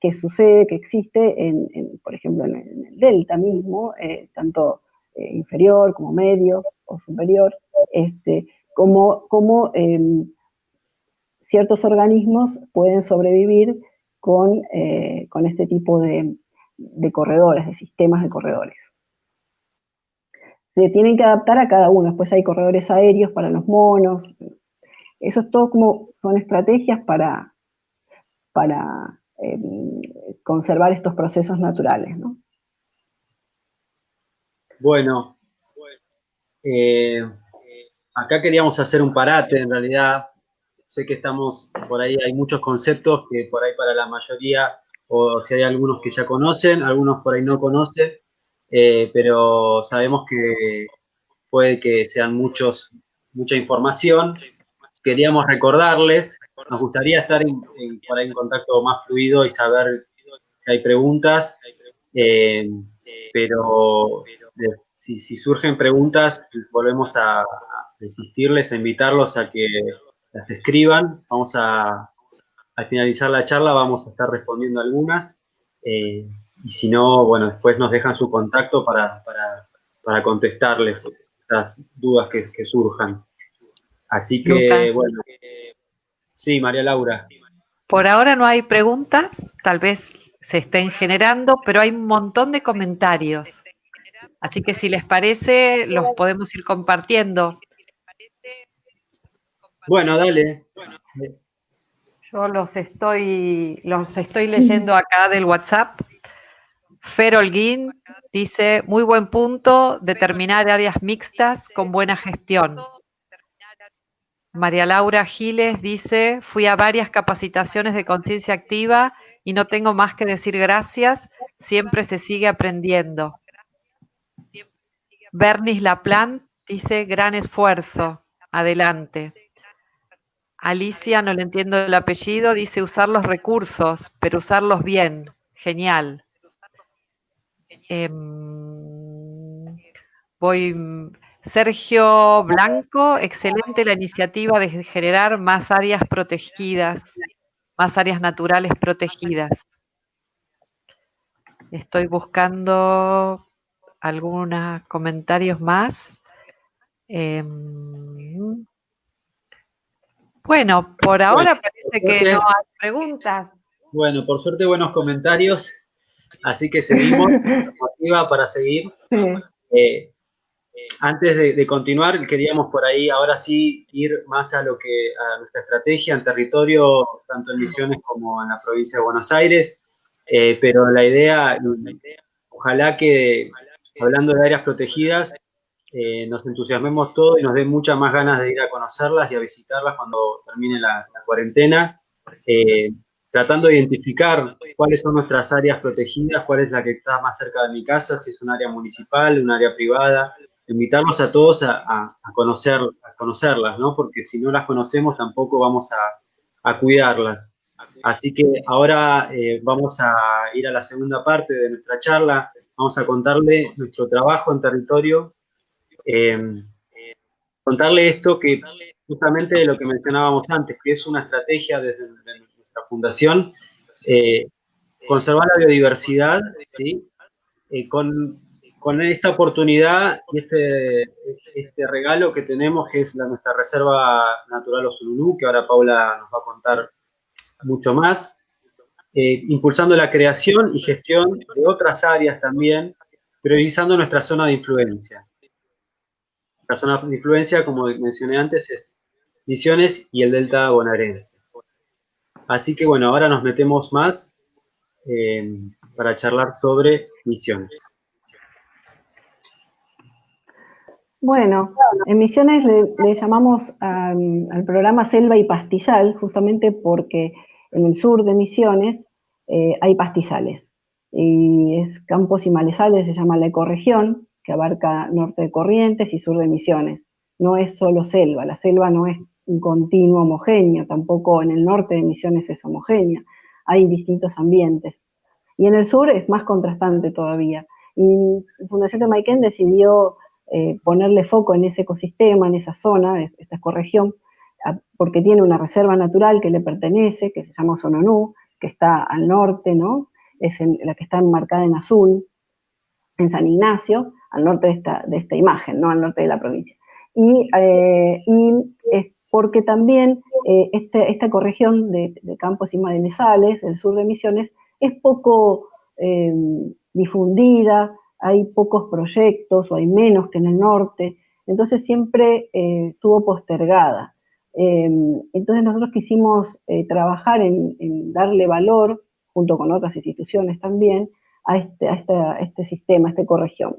que sucede, que existe, en, por ejemplo, en el, delta mismo, eh, tanto eh, inferior como medio o superior, este, como, como em, ciertos organismos pueden sobrevivir con, eh, con este tipo de, de corredores, de sistemas de corredores se tienen que adaptar a cada uno. Después hay corredores aéreos para los monos, eso es todo como, son estrategias para, para em, conservar estos procesos naturales, ¿no? Bueno, eh, acá queríamos hacer un parate, en realidad, sé que estamos, por ahí hay muchos conceptos que por ahí para la mayoría, o si hay algunos que ya conocen, algunos por ahí no conocen, eh, pero sabemos que puede que sean muchos, mucha información, queríamos recordarles, nos gustaría estar en, por ahí en contacto más fluido y saber si hay preguntas, eh, pero si, surgen preguntas, volvemos a, insistirles, a invitarlos a que las escriban. Vamos a, al finalizar la charla, vamos a estar respondiendo algunas. Eh, y si no, bueno, después nos dejan su contacto para, contestarles esas dudas que surjan. Así que, bueno. Sí, María Laura. Por ahora no hay preguntas, tal vez se estén generando, pero hay un montón de comentarios. Así que si les parece, los podemos ir compartiendo. Bueno, dale. Yo los estoy, los estoy leyendo acá del WhatsApp. Fer Holguín dice, muy buen punto, determinar áreas mixtas con buena gestión. María Laura Giles dice, fui a varias capacitaciones de conciencia activa y no tengo más que decir gracias, siempre se sigue aprendiendo. Bernis Laplan dice, gran esfuerzo, adelante. Alicia, no le entiendo el apellido, dice usar los recursos, pero usarlos bien, genial. Em, voy Sergio Blanco, excelente la iniciativa de generar más áreas protegidas, más áreas naturales protegidas. Estoy buscando algunos comentarios más. Em, bueno, por ahora parece que no hay preguntas. Bueno, por suerte buenos comentarios, así que seguimos, motiva para seguir. Eh, antes de, continuar, queríamos por ahí ahora sí ir más a lo que a nuestra estrategia en territorio, tanto en Misiones como en la provincia de Buenos Aires. Eh, pero la idea, ojalá que hablando de áreas protegidas, eh, nos entusiasmemos todos y nos den muchas más ganas de ir a conocerlas y a visitarlas cuando termine la, cuarentena, eh, tratando de identificar cuáles son nuestras áreas protegidas, cuál es la que está más cerca de mi casa, si es un área municipal, un área privada, invitarlos a todos a, conocer, a conocerlas, ¿no? Porque si no las conocemos tampoco vamos a, cuidarlas. Así que ahora eh, vamos a ir a la segunda parte de nuestra charla. Vamos a contarle nuestro trabajo en territorio. Eh, contarle esto que justamente de lo que mencionábamos antes, que es una estrategia desde, nuestra fundación, eh, conservar la biodiversidad, ¿sí? con con esta oportunidad y este, este regalo que tenemos, que es nuestra Reserva Natural Osululú, que ahora Paula nos va a contar mucho más, eh, impulsando la creación y gestión de otras áreas también, priorizando nuestra zona de influencia. La zona de influencia, como mencioné antes, es Misiones y el Delta bonaerense. Así que bueno, ahora nos metemos más eh, para charlar sobre Misiones. Bueno, en Misiones le, llamamos al programa Selva y Pastizal, justamente porque en el sur de Misiones eh, hay pastizales. Y es campos y malezales, se llama la ecorregión, que abarca norte de Corrientes y sur de Misiones. No es solo selva, la selva no es un continuo homogéneo, tampoco en el norte de Misiones es homogénea, hay distintos ambientes. Y en el sur es más contrastante todavía. Y Fundación de Maiken decidió eh, ponerle foco en ese ecosistema, en esa zona, esta ecorregión, porque tiene una reserva natural que le pertenece, que se llama Sononú, que está al norte, ¿no? Es la que está enmarcada en azul, en San Ignacio, al norte de esta, imagen, ¿no? Al norte de la provincia. Y, eh, es porque también eh, este, esta ecorregión de, campos y madenezales, el sur de Misiones, es poco difundida, hay pocos proyectos o hay menos que en el norte, entonces siempre estuvo postergada. entonces nosotros quisimos trabajar en, darle valor, junto con otras instituciones también, a este, este sistema, a esta ecorregión.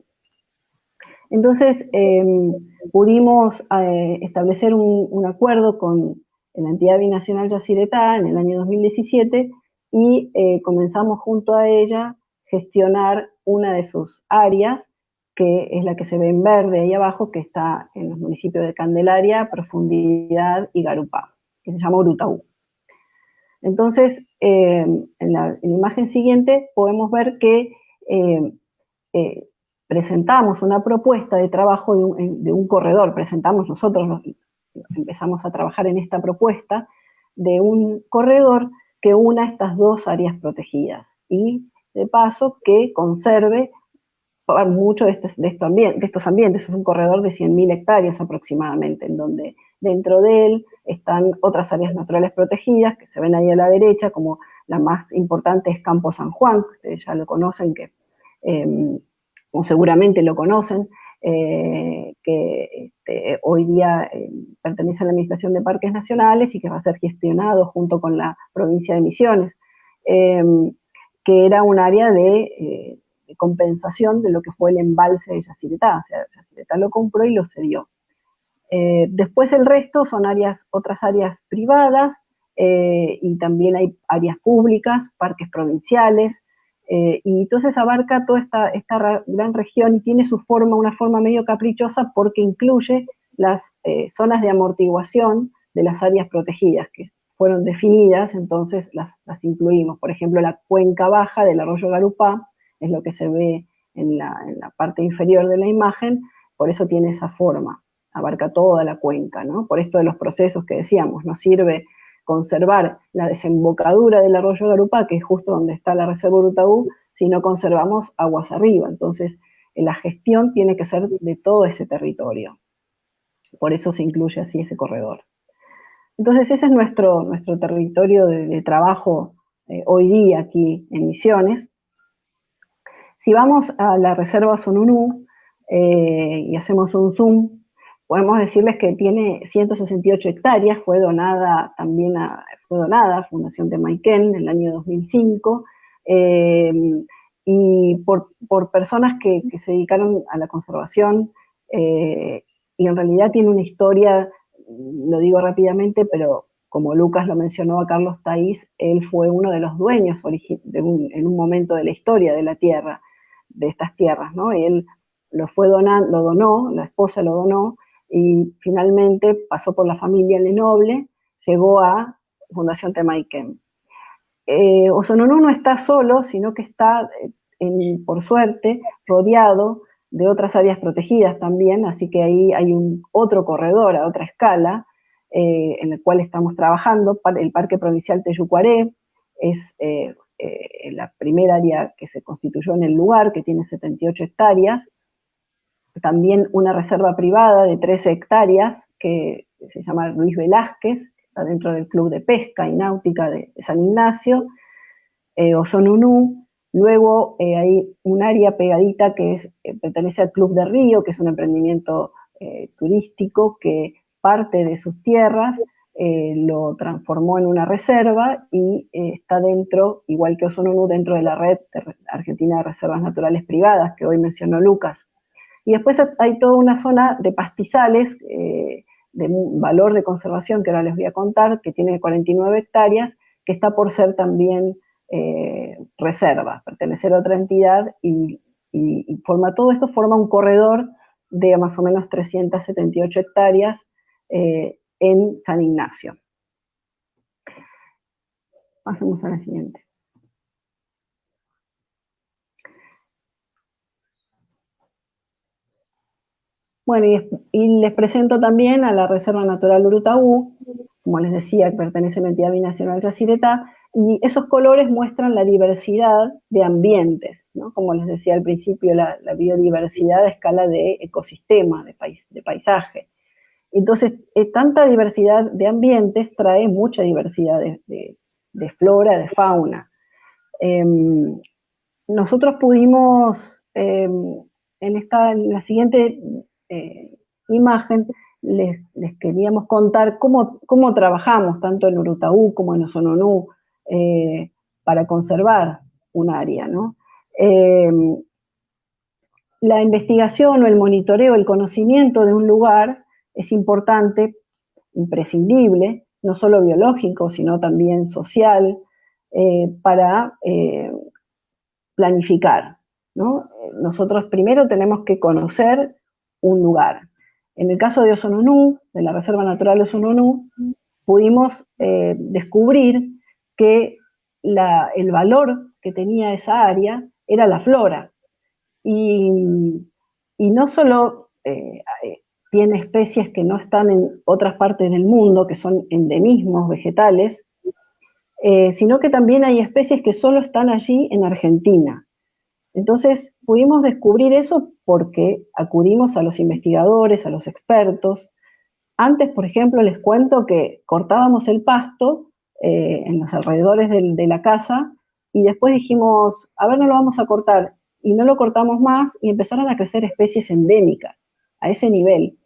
Entonces, em, pudimos eh, establecer un, acuerdo con la entidad binacional Yacyretá en el año 2017 y eh, comenzamos junto a ella gestionar una de sus áreas, que es la que se ve en verde ahí abajo, que está en los municipios de Candelaria, Profundidad y Garupá, que se llama Urutaú. Entonces, em, en, la, imagen siguiente podemos ver que em, eh, presentamos una propuesta de trabajo de un, corredor, presentamos nosotros, empezamos a trabajar en esta propuesta de un corredor que una estas dos áreas protegidas y de paso que conserve mucho de, este, de, estos ambientes. Es un corredor de 100.000 hectáreas aproximadamente, en donde dentro de él están otras áreas naturales protegidas que se ven ahí a la derecha, como la más importante es Campo San Juan, que ustedes ya lo conocen, que em, como seguramente lo conocen, eh, que este, hoy día eh, pertenece a la Administración de Parques Nacionales y que va a ser gestionado junto con la provincia de Misiones, em, que era un área eh, de, compensación de lo que fue el embalse de Yacyretá, o sea, Yacyretá lo compró y lo cedió. después el resto son áreas, otras áreas privadas y también hay áreas públicas, parques provinciales, eh, y entonces abarca toda esta, gran región y tiene su forma, una forma medio caprichosa porque incluye las eh, zonas de amortiguación de las áreas protegidas que fueron definidas, entonces las, las, incluimos. Por ejemplo, la cuenca baja del arroyo Garupá es lo que se ve en la, en la parte inferior de la imagen, por eso tiene esa forma, abarca toda la cuenca, ¿no? Por esto de los procesos que decíamos, nos sirve conservar la desembocadura del arroyo Garupá, que es justo donde está la reserva Urutaú, si no conservamos aguas arriba. Entonces, la gestión tiene que ser de todo ese territorio. Por eso se incluye así ese corredor. Entonces, ese es nuestro, nuestro territorio de, trabajo eh, hoy día aquí en Misiones. Si vamos a la reserva Sonunú eh, y hacemos un zoom podemos decirles que tiene 168 hectáreas, fue donada también a, fue donada Fundación de Maiken en el año 2005, em, y por, personas que, se dedicaron a la conservación, eh, y en realidad tiene una historia, lo digo rápidamente, pero como Lucas lo mencionó a Carlos Taís, él fue uno de los dueños en un momento de la historia de la tierra, de estas tierras, ¿no? él lo fue donando, lo donó, la esposa lo donó, y finalmente pasó por la familia Lenoble, llegó a Fundación Temaiken. Eh, Osononú no está solo, sino que está, eh, por suerte, rodeado de otras áreas protegidas también, así que ahí hay un otro corredor a otra escala eh, en el cual estamos trabajando. El Parque Provincial Teyucuaré es eh, la primera área que se constituyó en el lugar, que tiene 78 hectáreas, también una reserva privada de 13 hectáreas que se llama Luis Velázquez, está dentro del Club de Pesca y Náutica de, San Ignacio, eh, Osonunú, luego eh, hay un área pegadita que eh, pertenece al Club de Río, que es un emprendimiento turístico que parte de sus tierras lo transformó en una reserva y está dentro, igual que Osonunú, dentro de la red argentina de reservas naturales privadas que hoy mencionó Lucas. Y después hay toda una zona de pastizales eh, de valor de conservación que ahora les voy a contar, que tiene 49 hectáreas, que está por ser también eh, reserva, pertenecer a otra entidad y, forma todo esto forma un corredor de más o menos 378 hectáreas eh, en San Ignacio. Pasemos a la siguiente. Bueno, y, les presento también a la Reserva Natural Urutaú, como les decía, pertenece a la entidad binacional Yacyretá, y esos colores muestran la diversidad de ambientes, ¿no? Como les decía al principio, la, biodiversidad a escala de ecosistema, de, de paisaje. Entonces, eh, tanta diversidad de ambientes trae mucha diversidad de, flora, de fauna. Em, nosotros pudimos, em, en, esta, en la siguiente eh, imagen, les, queríamos contar cómo, cómo, trabajamos tanto en Urutaú como en Osononú eh, para conservar un área. Em, la investigación o el monitoreo, el conocimiento de un lugar es importante, imprescindible, no solo biológico, sino también social, eh, para eh, planificar. Nosotros primero tenemos que conocer un lugar. En el caso de Osononú, de la Reserva Natural de Osononú, pudimos descubrir que el valor que tenía esa área era la flora. Y, no solo tiene especies que no están en otras partes del mundo, que son endemismos vegetales, eh, sino que también hay especies que solo están allí en Argentina. Entonces pudimos descubrir eso porque acudimos a los investigadores, a los expertos. Antes, por ejemplo, les cuento que cortábamos el pasto eh, en los alrededores de la casa y después dijimos, a ver, no lo vamos a cortar. Y no lo cortamos más y empezaron a crecer especies endémicas a ese nivel.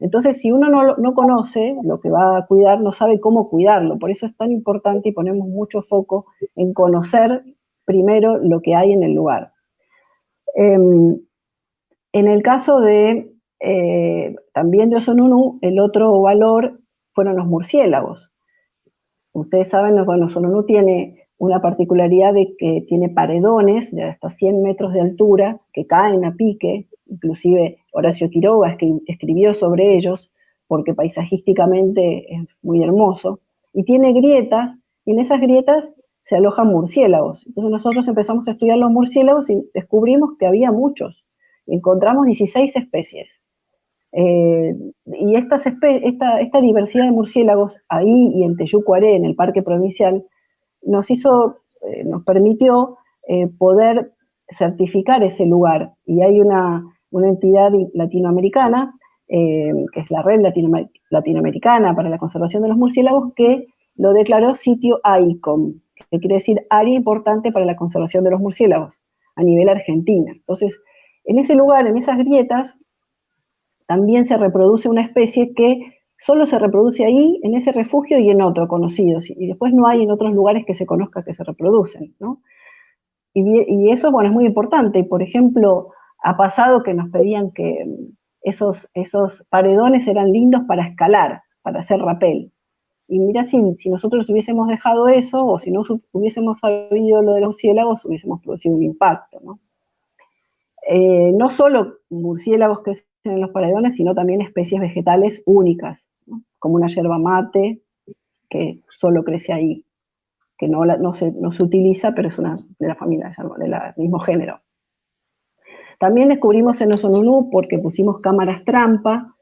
Entonces, si uno no, conoce lo que va a cuidar, no sabe cómo cuidarlo. Por eso es tan importante y ponemos mucho foco en conocer primero lo que hay en el lugar. Em, en el caso de eh, también de Osonunú, el otro valor fueron los murciélagos. Ustedes saben, bueno, Osonunú tiene una particularidad de que tiene paredones de hasta 100 metros de altura que caen a pique, inclusive Horacio Quiroga escribió sobre ellos, porque paisajísticamente es muy hermoso, y tiene grietas, y en esas grietas se alojan murciélagos. Entonces nosotros empezamos a estudiar los murciélagos y descubrimos que había muchos. Encontramos 16 especies. Eh, y esta, diversidad de murciélagos ahí y en Teyucuaré, en el parque provincial, nos hizo, eh, nos permitió eh, poder certificar ese lugar. Y hay una, entidad latinoamericana, que es la Red Latinoamericana para la Conservación de los Murciélagos, que lo declaró sitio ICOM, que quiere decir área importante para la conservación de los murciélagos a nivel argentina. Entonces, en ese lugar, en esas grietas, también se reproduce una especie que solo se reproduce ahí, en ese refugio y en otro conocido, y después no hay en otros lugares que se conozca que se reproducen, Y, y eso, bueno, es muy importante. Por ejemplo, ha pasado que nos pedían que esos, esos paredones eran lindos para escalar, para hacer rapel. Y mira, si, si nosotros hubiésemos dejado eso, o si no hubiésemos sabido lo de los murciélagos, hubiésemos producido un impacto, ¿no? Eh, no solo murciélagos que en los paredones, sino también especies vegetales únicas, como una yerba mate, que solo crece ahí, que no, se, no se utiliza, pero es una de la familia, del mismo género. También descubrimos en Osonunú, porque pusimos cámaras trampa,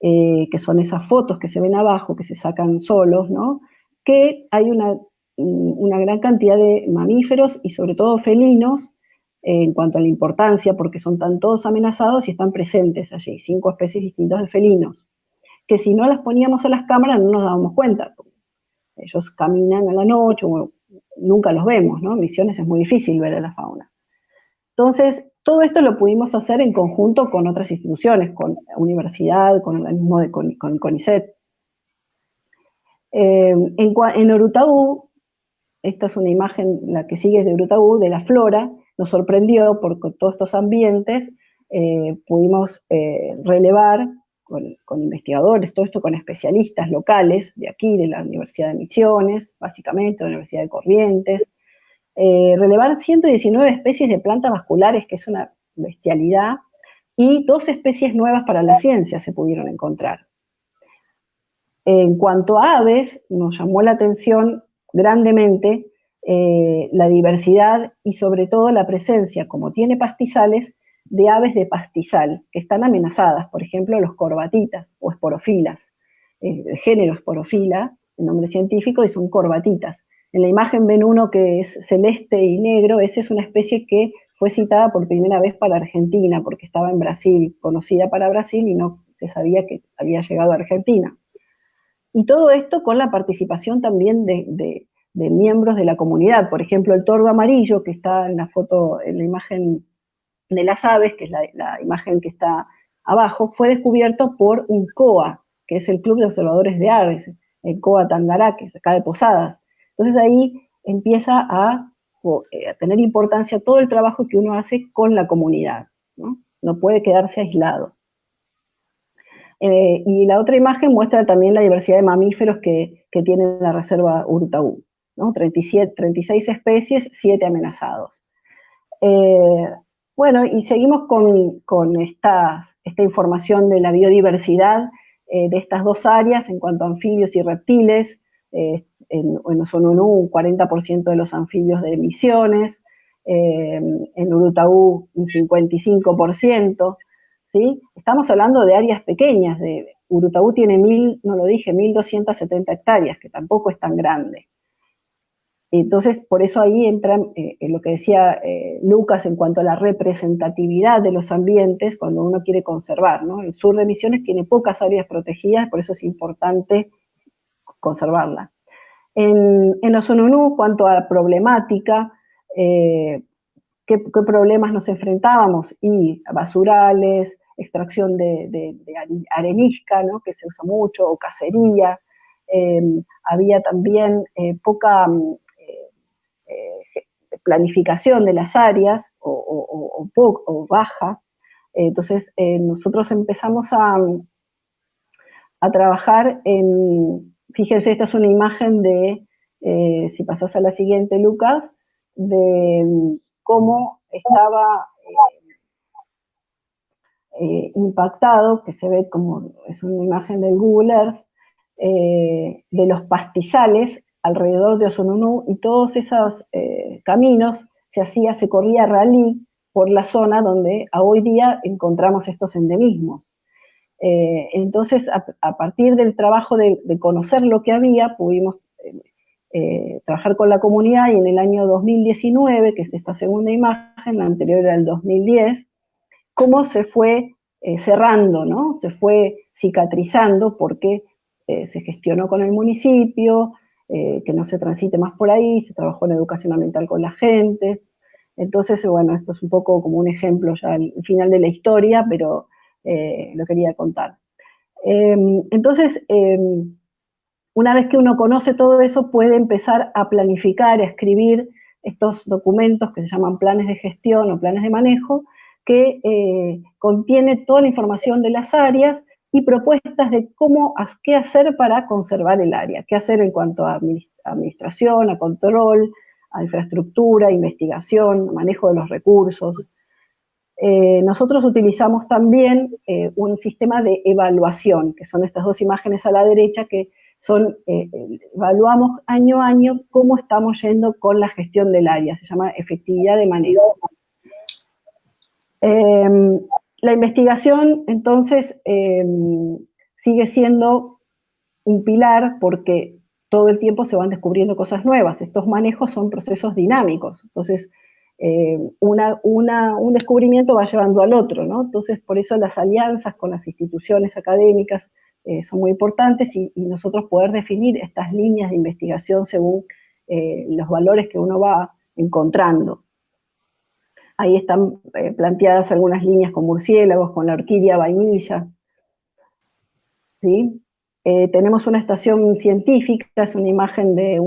eh, que son esas fotos que se ven abajo, que se sacan solos, ¿no? que hay una, una gran cantidad de mamíferos y sobre todo felinos en cuanto a la importancia, porque son tan todos amenazados y están presentes allí, cinco especies distintas de felinos, que si no las poníamos a las cámaras no nos dábamos cuenta. Ellos caminan a la noche, nunca los vemos, ¿no? Misiones es muy difícil ver a la fauna. Entonces, todo esto lo pudimos hacer en conjunto con otras instituciones, con la universidad, con el organismo de con, CONICET. Eh, en, en Orutaú, esta es una imagen, la que sigue es de Orutaú, de la flora, nos sorprendió porque todos estos ambientes eh, pudimos eh, relevar con, investigadores, todo esto con especialistas locales de aquí, de la Universidad de Misiones, básicamente, de la Universidad de Corrientes, eh, relevar 119 especies de plantas vasculares, que es una bestialidad, y dos especies nuevas para la ciencia se pudieron encontrar. En cuanto a aves, nos llamó la atención grandemente eh, la diversidad y sobre todo la presencia, como tiene pastizales, de aves de pastizal que están amenazadas, por ejemplo los corbatitas o esporofilas. Eh, el género esporofila, el nombre científico, y son corbatitas. En la imagen ven uno que es celeste y negro, esa es una especie que fue citada por primera vez para Argentina, porque estaba en Brasil, conocida para Brasil y no se sabía que había llegado a Argentina. Y todo esto con la participación también de, miembros de la comunidad. Por ejemplo, el tordo amarillo, que está en la foto, en la imagen de las aves, que es la, imagen que está abajo, fue descubierto por un COA, que es el Club de Observadores de Aves, el COA Tangará, que es acá de Posadas. Entonces ahí empieza a, eh, a, tener importancia todo el trabajo que uno hace con la comunidad, ¿no? no puede quedarse aislado. Eh, y la otra imagen muestra también la diversidad de mamíferos que, que tiene la reserva Urutaú, ¿no? 37, 36 especies, 7 amenazados. Eh, bueno, y seguimos con, esta, información de la biodiversidad eh, de estas dos áreas en cuanto a anfibios y reptiles. en, en Osonunú, un 40% de los anfibios de emisiones, en Urutaú un 55%, Estamos hablando de áreas pequeñas, de Urutaú tiene mil, no lo dije, 1270 hectáreas, que tampoco es tan grande. Entonces, por eso ahí entra eh, lo que decía eh, Lucas en cuanto a la representatividad de los ambientes cuando uno quiere conservar. El sur de Misiones tiene pocas áreas protegidas, por eso es importante conservarla. En, en Osonunú, cuanto a problemática, eh, ¿qué, problemas nos enfrentábamos? Y basurales, extracción de, arenisca, ¿no? que se usa mucho, o cacería. Em, había también poca mm, planificación de las áreas o, o baja. Entonces nosotros empezamos a, a, trabajar en, fíjense, esta es una imagen de, si pasas a la siguiente, Lucas, de mm, cómo estaba eh, impactado, que se ve como es una imagen del Google Earth, eh, de los pastizales alrededor de Osonunú y todos esos eh, caminos se hacía, se corría rally por la zona donde a hoy día encontramos estos endemismos. entonces, a, partir del trabajo de, conocer lo que había, pudimos trabajar con la comunidad y en el año 2019, que es esta segunda imagen, la anterior era el 2010, cómo se fue eh, cerrando, ¿no? Se fue cicatrizando porque eh, se gestionó con el municipio, eh, que no se transite más por ahí, se trabajó en educación ambiental con la gente. Entonces, bueno, esto es un poco como un ejemplo ya al final de la historia, pero lo quería contar. Em, entonces, em, una vez que uno conoce todo eso, puede empezar a planificar, a escribir estos documentos que se llaman planes de gestión o planes de manejo, que eh, contiene toda la información de las áreas y propuestas de cómo, qué hacer para conservar el área, qué hacer en cuanto a administración, a control, a infraestructura, investigación, manejo de los recursos. Eh, nosotros utilizamos también eh, un sistema de evaluación, que son estas dos imágenes a la derecha, que son, evaluamos año a año cómo estamos yendo con la gestión del área, se llama efectividad de manejo. La investigación, entonces, em, sigue siendo un pilar porque todo el tiempo se van descubriendo cosas nuevas. Estos manejos son procesos dinámicos. Entonces, em, un descubrimiento va llevando al otro, ¿no? Entonces, por eso las alianzas con las instituciones académicas eh, son muy importantes y, nosotros poder definir estas líneas de investigación según eh, los valores que uno va encontrando. Ahí están eh, planteadas algunas líneas con murciélagos, con la orquídea vainilla. ¿Sí? Eh, tenemos una estación científica, es una imagen de,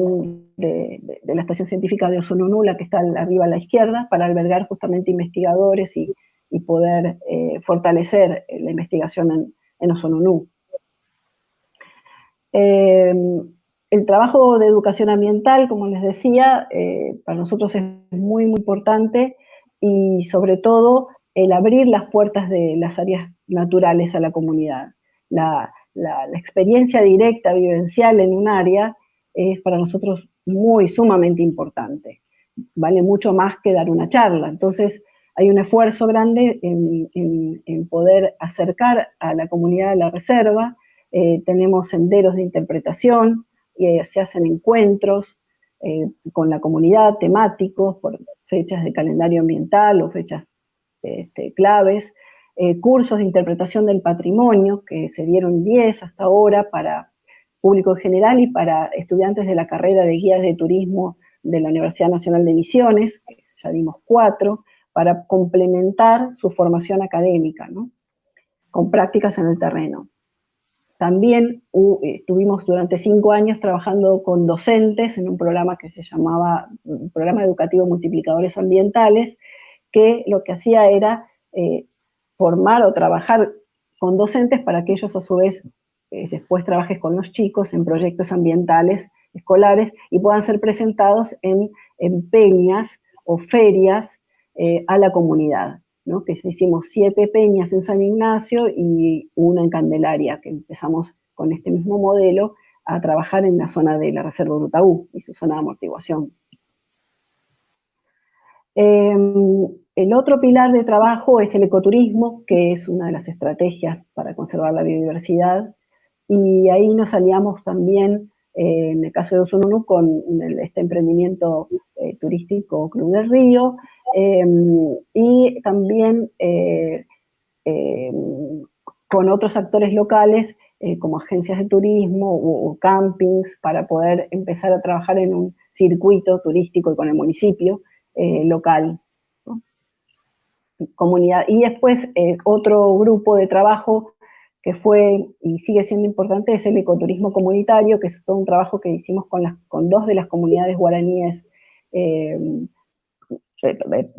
la estación científica de Osonunula, que está arriba a la izquierda, para albergar justamente investigadores y, poder eh, fortalecer la investigación en, en el trabajo de educación ambiental, como les decía, para nosotros es muy, muy importante y sobre todo el abrir las puertas de las áreas naturales a la comunidad. La, experiencia directa, vivencial en un área es para nosotros muy sumamente importante. Vale mucho más que dar una charla. Entonces, hay un esfuerzo grande en, poder acercar a la comunidad de la reserva, eh, tenemos senderos de interpretación, eh, se hacen encuentros eh, con la comunidad temáticos por fechas de calendario ambiental o fechas este, claves, cursos de interpretación del patrimonio, que se dieron 10 hasta ahora para público en general y para estudiantes de la carrera de guías de turismo de la Universidad Nacional de Misiones, ya dimos cuatro, para complementar su formación académica, con prácticas en el terreno. También estuvimos durante cinco años trabajando con docentes en un programa que se llamaba Programa Educativo Multiplicadores Ambientales, que lo que hacía era eh, formar o trabajar con docentes para que ellos a su vez eh, después trabajen con los chicos en proyectos ambientales escolares y puedan ser presentados en, en peñas o ferias eh, a la comunidad, que hicimos siete peñas en San Ignacio y una en Candelaria, que empezamos con este mismo modelo a trabajar en la zona de la Reserva Urutaú y su zona de amortiguación. Em, el otro pilar de trabajo es el ecoturismo, que es una de las estrategias para conservar la biodiversidad, y ahí nos aliamos también, eh, en el caso de Usununu, con este emprendimiento eh, turístico Club del Río, Em, y también eh, em, con otros actores locales como agencias de turismo o, campings para poder empezar a trabajar en un circuito turístico y con el municipio local. Comunidad. Y después otro grupo de trabajo que fue y sigue siendo importante es el ecoturismo comunitario, que es todo un trabajo que hicimos con, las, con dos de las comunidades guaraníes em,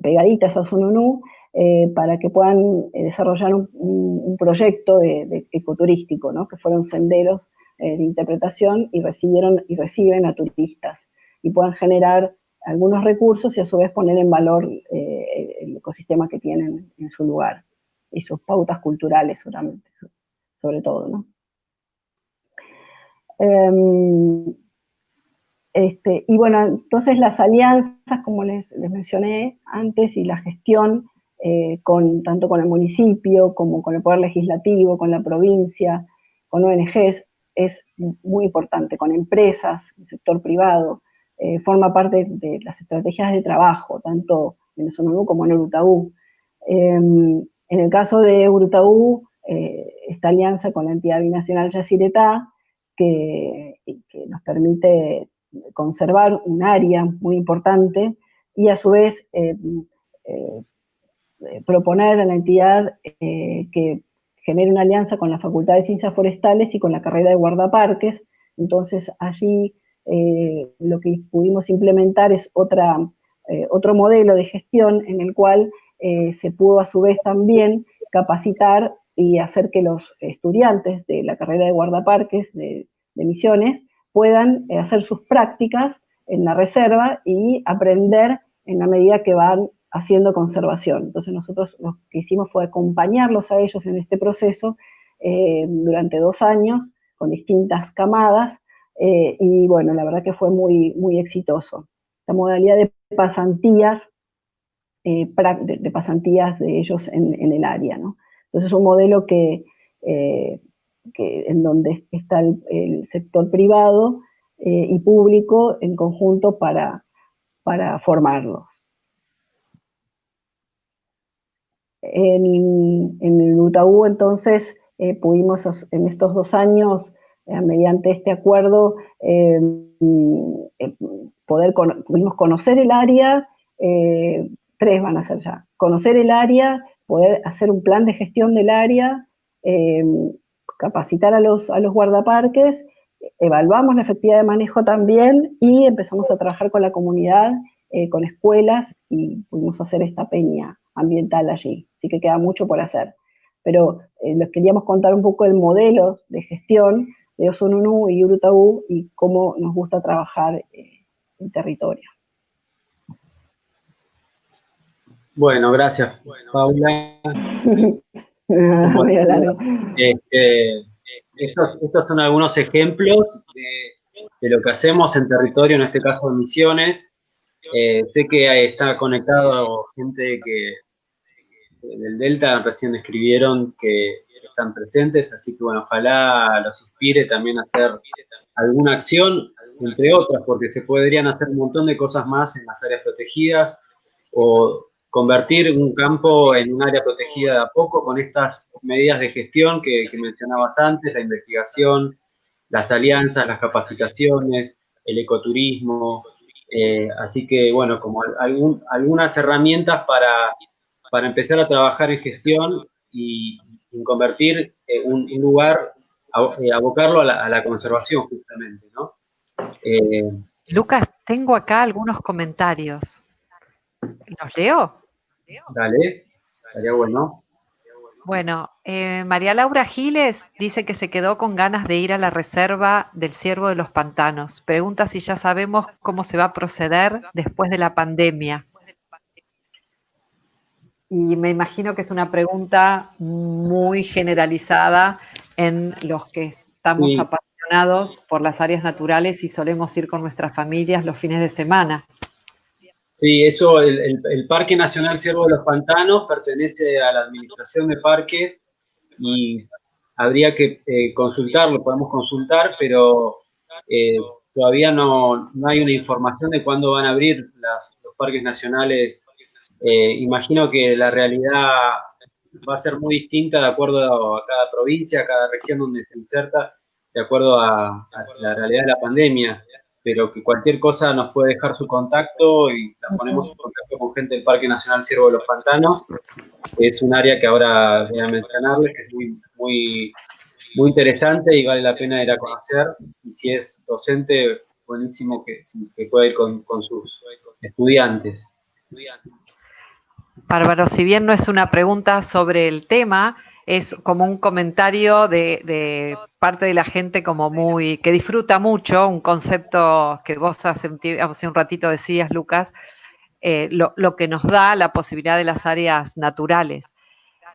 pegaditas a Sununú, eh, para que puedan eh, desarrollar un, proyecto de, ecoturístico, ¿no? que fueron senderos eh, de interpretación y recibieron y reciben a turistas y puedan generar algunos recursos y a su vez poner en valor el ecosistema que tienen en su lugar y sus pautas culturales solamente, sobre todo. ¿no? Em, este, y bueno, entonces las alianzas, como les, mencioné antes, y la gestión, eh, con, tanto con el municipio como con el Poder Legislativo, con la provincia, con ONGs, es muy importante, con empresas, el sector privado, eh, forma parte de las estrategias de trabajo, tanto en el Sonodú como en Urutaú. Em, en el caso de Urutaú, eh, esta alianza con la entidad binacional Yacyretá, que, nos permite conservar un área muy importante y a su vez eh, eh, proponer a la entidad que genere una alianza con la Facultad de Ciencias Forestales y con la carrera de guardaparques. Entonces allí lo que pudimos implementar es otra, otro modelo de gestión en el cual se pudo a su vez también capacitar y hacer que los estudiantes de la carrera de guardaparques de, de Misiones puedan eh, hacer sus prácticas en la reserva y aprender en la medida que van haciendo conservación. Entonces nosotros lo que hicimos fue acompañarlos a ellos en este proceso eh, durante dos años con distintas camadas eh, y bueno, la verdad que fue muy, muy exitoso. La modalidad de pasantías, de, pasantías de ellos en, el área, ¿no? Entonces es un modelo que en donde está el, sector privado eh, y público en conjunto para, para formarlos. En, el UTAU, entonces, eh, pudimos en estos dos años, eh, mediante este acuerdo, poder pudimos conocer el área, tres van a ser ya, conocer el área, poder hacer un plan de gestión del área, capacitar a los, guardaparques, evaluamos la efectividad de manejo también y empezamos a trabajar con la comunidad, eh, con escuelas y pudimos hacer esta peña ambiental allí. Así que queda mucho por hacer. Pero eh, les queríamos contar un poco el modelo de gestión de Osununu y Urutaú y cómo nos gusta trabajar eh, en territorio. Bueno, gracias, Paula. Este, estos, son algunos ejemplos de, lo que hacemos en territorio, en este caso en Misiones. Eh, sé que está conectado gente que, del Delta recién escribieron que están presentes, así que bueno, ojalá los inspire también a hacer alguna acción, entre otras, porque se podrían hacer un montón de cosas más en las áreas protegidas o convertir un campo en un área protegida de a poco con estas medidas de gestión que, mencionabas antes, la investigación, las alianzas, las capacitaciones, el ecoturismo. Eh, así que, bueno, como algunas herramientas para, para, empezar a trabajar en gestión y, convertir eh, un, lugar, eh, abocarlo a la, a la, conservación justamente, ¿no? Lucas, tengo acá algunos comentarios. ¿Los leo? Dale, estaría bueno. Bueno, eh, María Laura Giles dice que se quedó con ganas de ir a la reserva del Ciervo de los Pantanos. Pregunta si ya sabemos cómo se va a proceder después de la pandemia. Y me imagino que es una pregunta muy generalizada en los que estamos apasionados por las áreas naturales y solemos ir con nuestras familias los fines de semana. Sí, eso, el, Parque Nacional Ciervo de los Pantanos pertenece a la Administración de Parques y habría que eh, consultarlo, podemos consultar, pero eh, todavía no, hay una información de cuándo van a abrir los parques nacionales. Eh, imagino que la realidad va a ser muy distinta de acuerdo a cada provincia, a cada región donde se inserta, de acuerdo a, a la realidad de la pandemia pero que cualquier cosa nos puede dejar su contacto y la ponemos en contacto con gente del Parque Nacional Ciervo de los Pantanos. Es un área que ahora voy a mencionarles, que es muy, muy, muy interesante y vale la pena ir a conocer. Y si es docente, buenísimo que, que pueda ir con, con sus estudiantes. Bárbaro, si bien no es una pregunta sobre el tema, es como un comentario de, parte de la gente como muy, que disfruta mucho, un concepto que vos hace un, hace un ratito decías, Lucas, eh, lo, que nos da la posibilidad de las áreas naturales.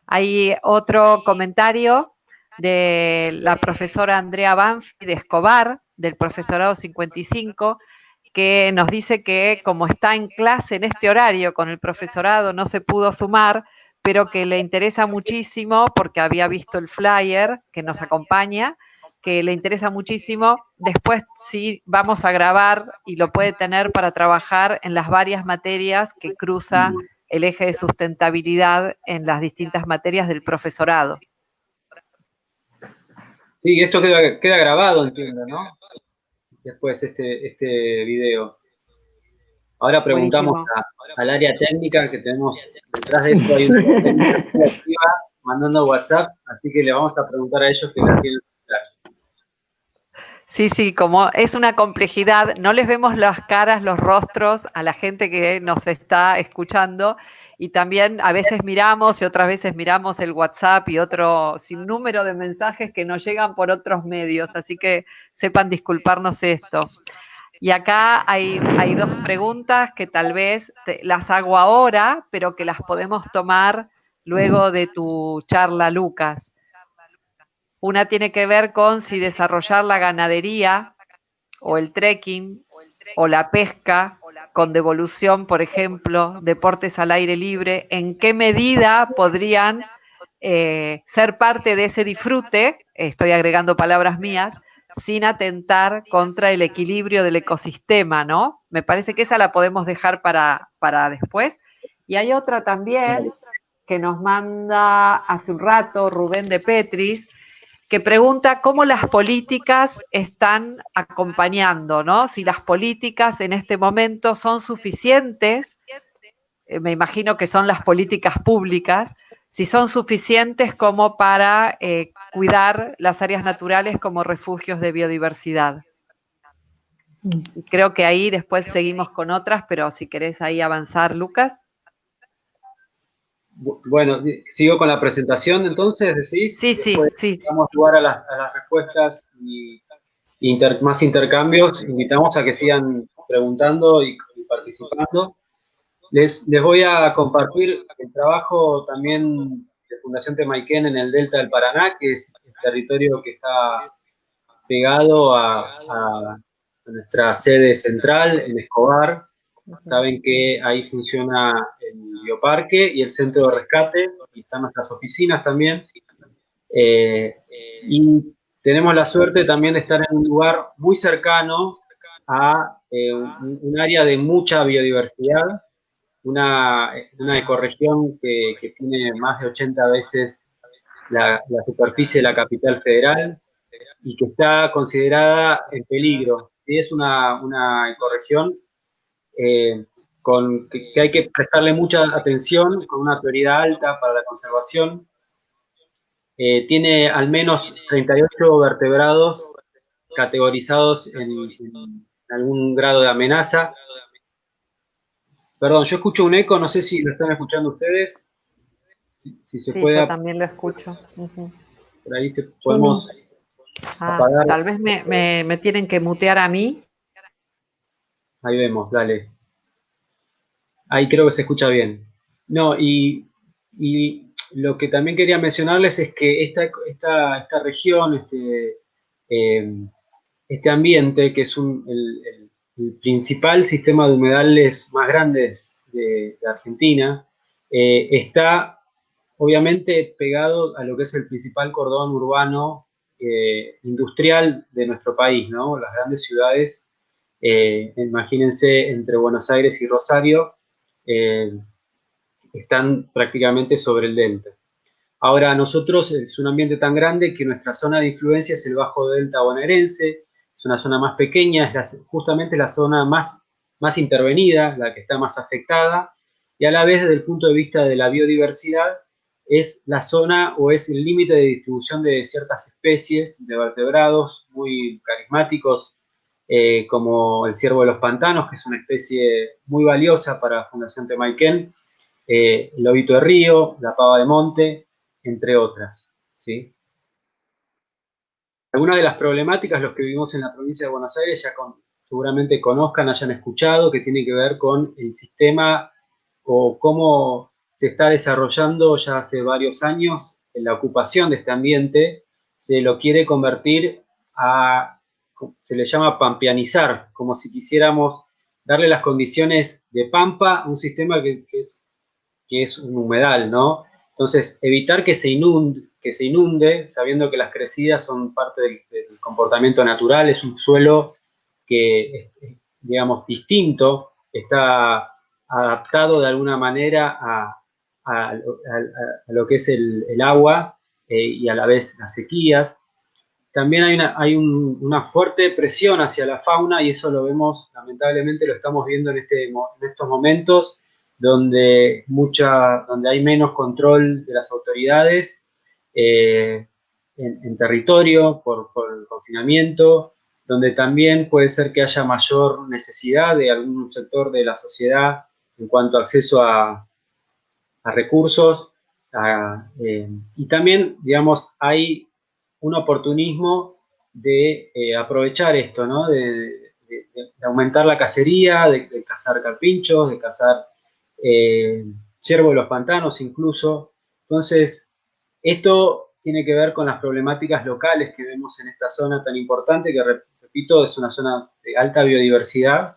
Hay otro comentario de la profesora Andrea Banfi de Escobar, del profesorado 55, que nos dice que como está en clase en este horario con el profesorado, no se pudo sumar, pero que le interesa muchísimo porque había visto el flyer que nos acompaña, que le interesa muchísimo. Después sí vamos a grabar y lo puede tener para trabajar en las varias materias que cruza el eje de sustentabilidad en las distintas materias del profesorado. Sí, esto queda, queda grabado, entiendo, ¿no? Después este, este video. Ahora preguntamos al área técnica que tenemos detrás de esto, hay una mandando WhatsApp, así que le vamos a preguntar a ellos que la tienen Sí, sí, como es una complejidad, no les vemos las caras, los rostros a la gente que nos está escuchando y también a veces miramos y otras veces miramos el WhatsApp y otro sinnúmero de mensajes que nos llegan por otros medios, así que sepan disculparnos esto. Y acá hay, hay dos preguntas que tal vez las hago ahora, pero que las podemos tomar luego de tu charla, Lucas. Una tiene que ver con si desarrollar la ganadería o el trekking o la pesca con devolución, por ejemplo, deportes al aire libre, en qué medida podrían eh, ser parte de ese disfrute, estoy agregando palabras mías, sin atentar contra el equilibrio del ecosistema, ¿no? Me parece que esa la podemos dejar para, para después. Y hay otra también que nos manda hace un rato Rubén de Petris, que pregunta cómo las políticas están acompañando, ¿no? Si las políticas en este momento son suficientes, eh, me imagino que son las políticas públicas, si son suficientes como para eh, cuidar las áreas naturales como refugios de biodiversidad. Creo que ahí después seguimos con otras, pero si querés ahí avanzar, Lucas. Bueno, sigo con la presentación entonces, decís. Sí, sí, sí. Vamos a jugar a las, respuestas y más intercambios. Invitamos a que sigan preguntando y participando. Les, voy a compartir el trabajo también de Fundación Temaiken en el Delta del Paraná, que es el territorio que está pegado a, nuestra sede central en Escobar. Saben que ahí funciona el bioparque y el centro de rescate, y están nuestras oficinas también. Eh, y tenemos la suerte también de estar en un lugar muy cercano a eh, un, área de mucha biodiversidad, una, una ecorregión que, que, tiene más de 80 veces la, superficie de la capital federal y que está considerada en peligro. Es una, una ecorregión eh, con, que, hay que prestarle mucha atención, con una prioridad alta para la conservación. Eh, tiene al menos 38 vertebrados categorizados en, algún grado de amenaza. Perdón, yo escucho un eco, no sé si lo están escuchando ustedes. Si, se sí, puede... yo también lo escucho. Por ahí se, podemos ah, apagar. Tal vez me, me tienen que mutear a mí. Ahí vemos, dale. Ahí creo que se escucha bien. No, y, lo que también quería mencionarles es que esta, esta, esta región, este, eh, este ambiente, que es el, principal sistema de humedales más grandes de, Argentina, eh, está obviamente pegado a lo que es el principal cordón urbano eh, industrial de nuestro país, ¿no? Las grandes ciudades, imagínense entre Buenos Aires y Rosario, eh, están prácticamente sobre el delta. Ahora, nosotros es un ambiente tan grande que nuestra zona de influencia es el bajo delta bonaerense, es una zona más pequeña, es justamente la zona más, más intervenida, la que está más afectada, y a la vez desde el punto de vista de la biodiversidad, es la zona o es el límite de distribución de ciertas especies de vertebrados muy carismáticos, eh, como el ciervo de los pantanos, que es una especie muy valiosa para Fundación Temaiken, eh, el lobito de río, la pava de monte, entre otras. ¿sí? Algunas de las problemáticas, los que vivimos en la provincia de Buenos Aires, ya seguramente conozcan, hayan escuchado, que tiene que ver con el sistema o cómo se está desarrollando ya hace varios años en la ocupación de este ambiente, se lo quiere convertir a se le llama pampianizar, como si quisiéramos darle las condiciones de pampa a un sistema que, es, que es un humedal, ¿no? Entonces, evitar que se, inunde, que se inunde, sabiendo que las crecidas son parte del, comportamiento natural, es un suelo que, digamos, distinto, está adaptado de alguna manera a, lo que es el, agua eh, y a la vez las sequías. También hay, una, hay una fuerte presión hacia la fauna y eso lo vemos, lamentablemente lo estamos viendo en, este, en estos momentos, donde, mucha, donde hay menos control de las autoridades eh, en, territorio por, confinamiento, donde también puede ser que haya mayor necesidad de algún sector de la sociedad en cuanto a acceso a, recursos. Eh, y también, digamos, hay un oportunismo de eh, aprovechar esto, ¿no? De, aumentar la cacería, de, cazar carpinchos, de cazar ciervo de los pantanos incluso. Entonces, esto tiene que ver con las problemáticas locales que vemos en esta zona tan importante, que repito, es una zona de alta biodiversidad,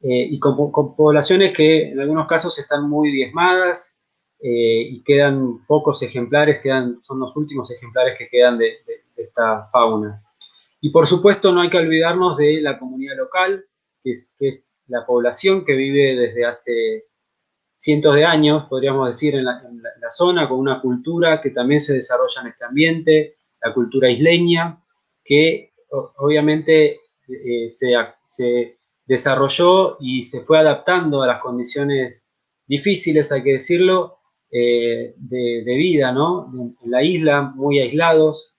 eh, y con, poblaciones que en algunos casos están muy diezmadas, eh, y quedan pocos ejemplares, quedan, son los últimos ejemplares que quedan de, esta fauna. Y por supuesto no hay que olvidarnos de la comunidad local, que es, que es la población que vive desde hace cientos de años, podríamos decir, en la, zona, con una cultura que también se desarrolla en este ambiente, la cultura isleña, que obviamente eh, se, desarrolló y se fue adaptando a las condiciones difíciles, hay que decirlo, eh, de, vida, ¿no? En la isla, muy aislados,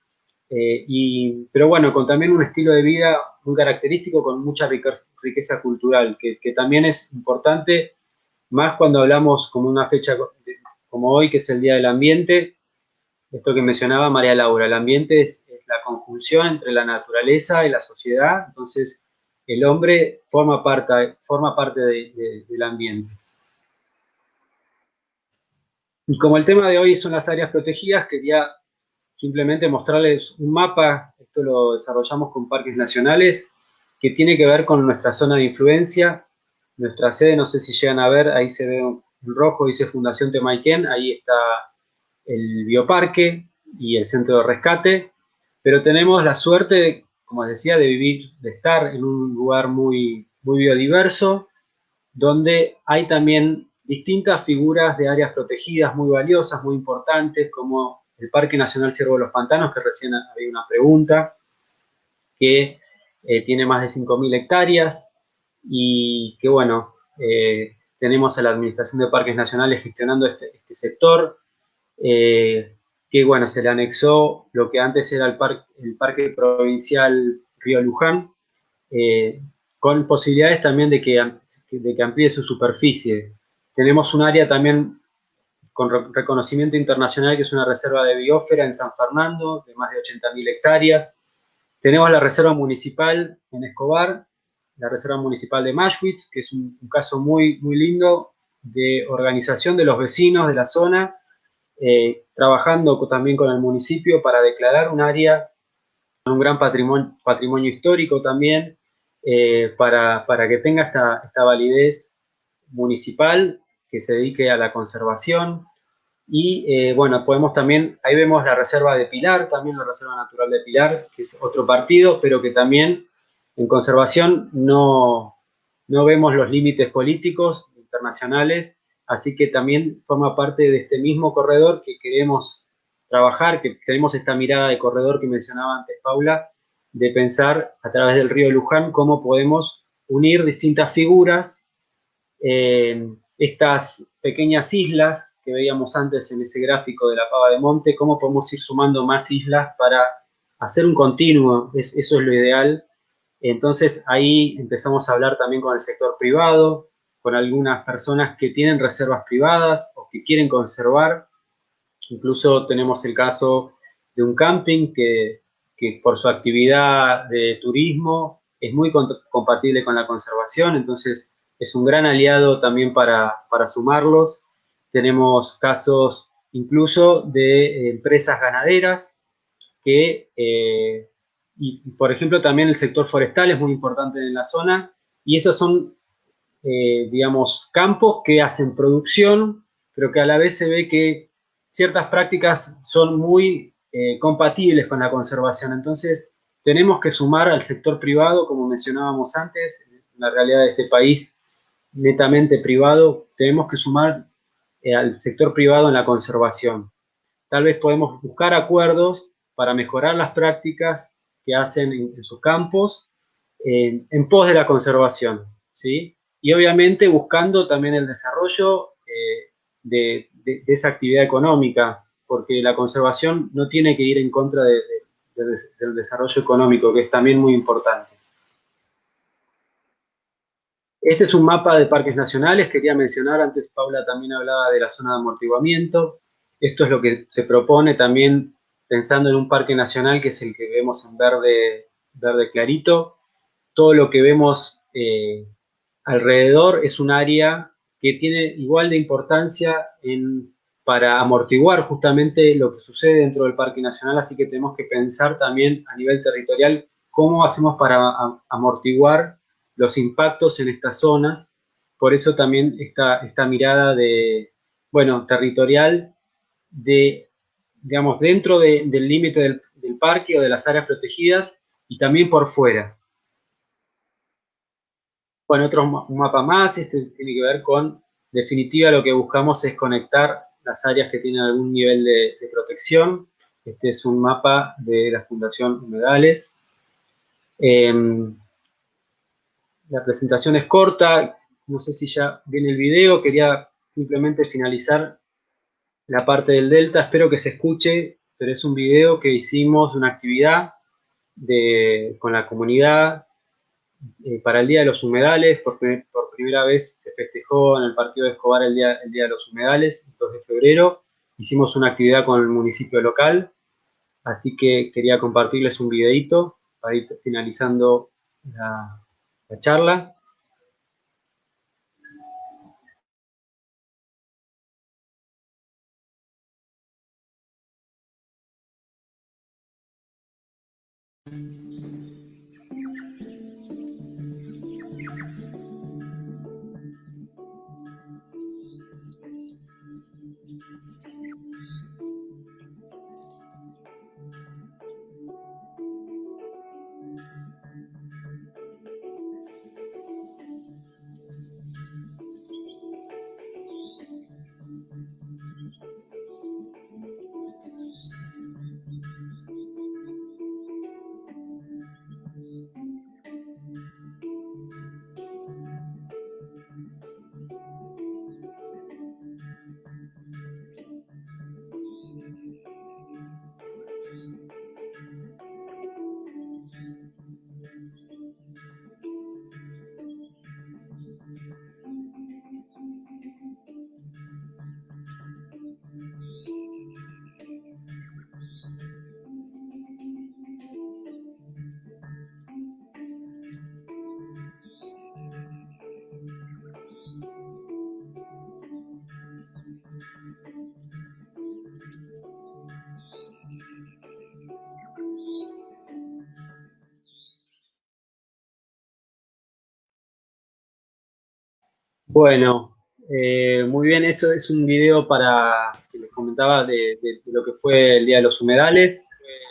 eh, y, pero bueno, con también un estilo de vida muy característico, con mucha riqueza, cultural, que, también es importante, más cuando hablamos como una fecha como hoy, que es el Día del Ambiente, esto que mencionaba María Laura, el ambiente es, la conjunción entre la naturaleza y la sociedad, entonces el hombre forma parte, forma parte del ambiente. Y como el tema de hoy son las áreas protegidas, quería simplemente mostrarles un mapa, esto lo desarrollamos con parques nacionales, que tiene que ver con nuestra zona de influencia. Nuestra sede, no sé si llegan a ver, ahí se ve en rojo dice Fundación Temaiken, ahí está el bioparque y el centro de rescate, pero tenemos la suerte, como decía, de vivir, de estar en un lugar muy, muy biodiverso, donde hay también distintas figuras de áreas protegidas muy valiosas, muy importantes, como el Parque Nacional Ciervo de los Pantanos, que recién había una pregunta, que eh, tiene más de 5.000 hectáreas y que, bueno, eh, tenemos a la Administración de Parques Nacionales gestionando este, este sector, eh, que, bueno, se le anexó lo que antes era el, el Parque Provincial Río Luján, con posibilidades también de que, de que amplíe su superficie. Tenemos un área también con reconocimiento internacional, que es una reserva de biósfera en San Fernando, de más de 80.000 hectáreas. Tenemos la reserva municipal en Escobar, la reserva municipal de Mashwitz, que es un, caso muy, muy lindo de organización de los vecinos de la zona, eh, trabajando también con el municipio para declarar un área un gran patrimonio, patrimonio histórico también, eh, para, para, que tenga esta, esta validez municipal que se dedique a la conservación. Y eh, bueno, podemos también, ahí vemos la reserva de Pilar, también la reserva natural de Pilar, que es otro partido, pero que también en conservación no, no vemos los límites políticos internacionales, así que también forma parte de este mismo corredor que queremos trabajar, que tenemos esta mirada de corredor que mencionaba antes Paula, de pensar a través del río Luján cómo podemos unir distintas figuras eh, estas pequeñas islas que veíamos antes en ese gráfico de la pava de monte, cómo podemos ir sumando más islas para hacer un continuo, eso es lo ideal. Entonces ahí empezamos a hablar también con el sector privado, con algunas personas que tienen reservas privadas o que quieren conservar. Incluso tenemos el caso de un camping que, que por su actividad de turismo es muy compatible con la conservación, entonces es un gran aliado también para, sumarlos. Tenemos casos incluso de empresas ganaderas que, eh, y por ejemplo también el sector forestal es muy importante en la zona, y esos son, eh, digamos, campos que hacen producción, pero que a la vez se ve que ciertas prácticas son muy eh, compatibles con la conservación. Entonces, tenemos que sumar al sector privado, como mencionábamos antes, la realidad de este país netamente privado, tenemos que sumar eh, al sector privado en la conservación. Tal vez podemos buscar acuerdos para mejorar las prácticas que hacen en, sus campos en pos de la conservación, ¿sí? Y obviamente buscando también el desarrollo eh, de, esa actividad económica, porque la conservación no tiene que ir en contra del desarrollo económico, que es también muy importante. Este es un mapa de parques nacionales, quería mencionar, antes Paula también hablaba de la zona de amortiguamiento. Esto es lo que se propone también pensando en un parque nacional que es el que vemos en verde, verde clarito. Todo lo que vemos eh, alrededor es un área que tiene igual de importancia para amortiguar justamente lo que sucede dentro del Parque Nacional, así que tenemos que pensar también a nivel territorial cómo hacemos para amortiguar los impactos en estas zonas. Por eso también esta, esta mirada de, bueno, territorial de, digamos, dentro del límite del, parque o de las áreas protegidas y también por fuera. Bueno, otro mapa más, este tiene que ver con, definitiva, lo que buscamos es conectar las áreas que tienen algún nivel de, protección. Este es un mapa de la Fundación Humedales. Em, la presentación es corta, no sé si ya viene el video, quería simplemente finalizar la parte del Delta, espero que se escuche, pero es un video que hicimos, una actividad con la comunidad eh, para el Día de los Humedales, por, por, primera vez se festejó en el partido de Escobar el día, día de los Humedales, el 2 de febrero, hicimos una actividad con el municipio local, así que quería compartirles un videito para ir finalizando la charla. Bueno, eh, muy bien, eso es un video para, que les comentaba, de, lo que fue el Día de los Humedales.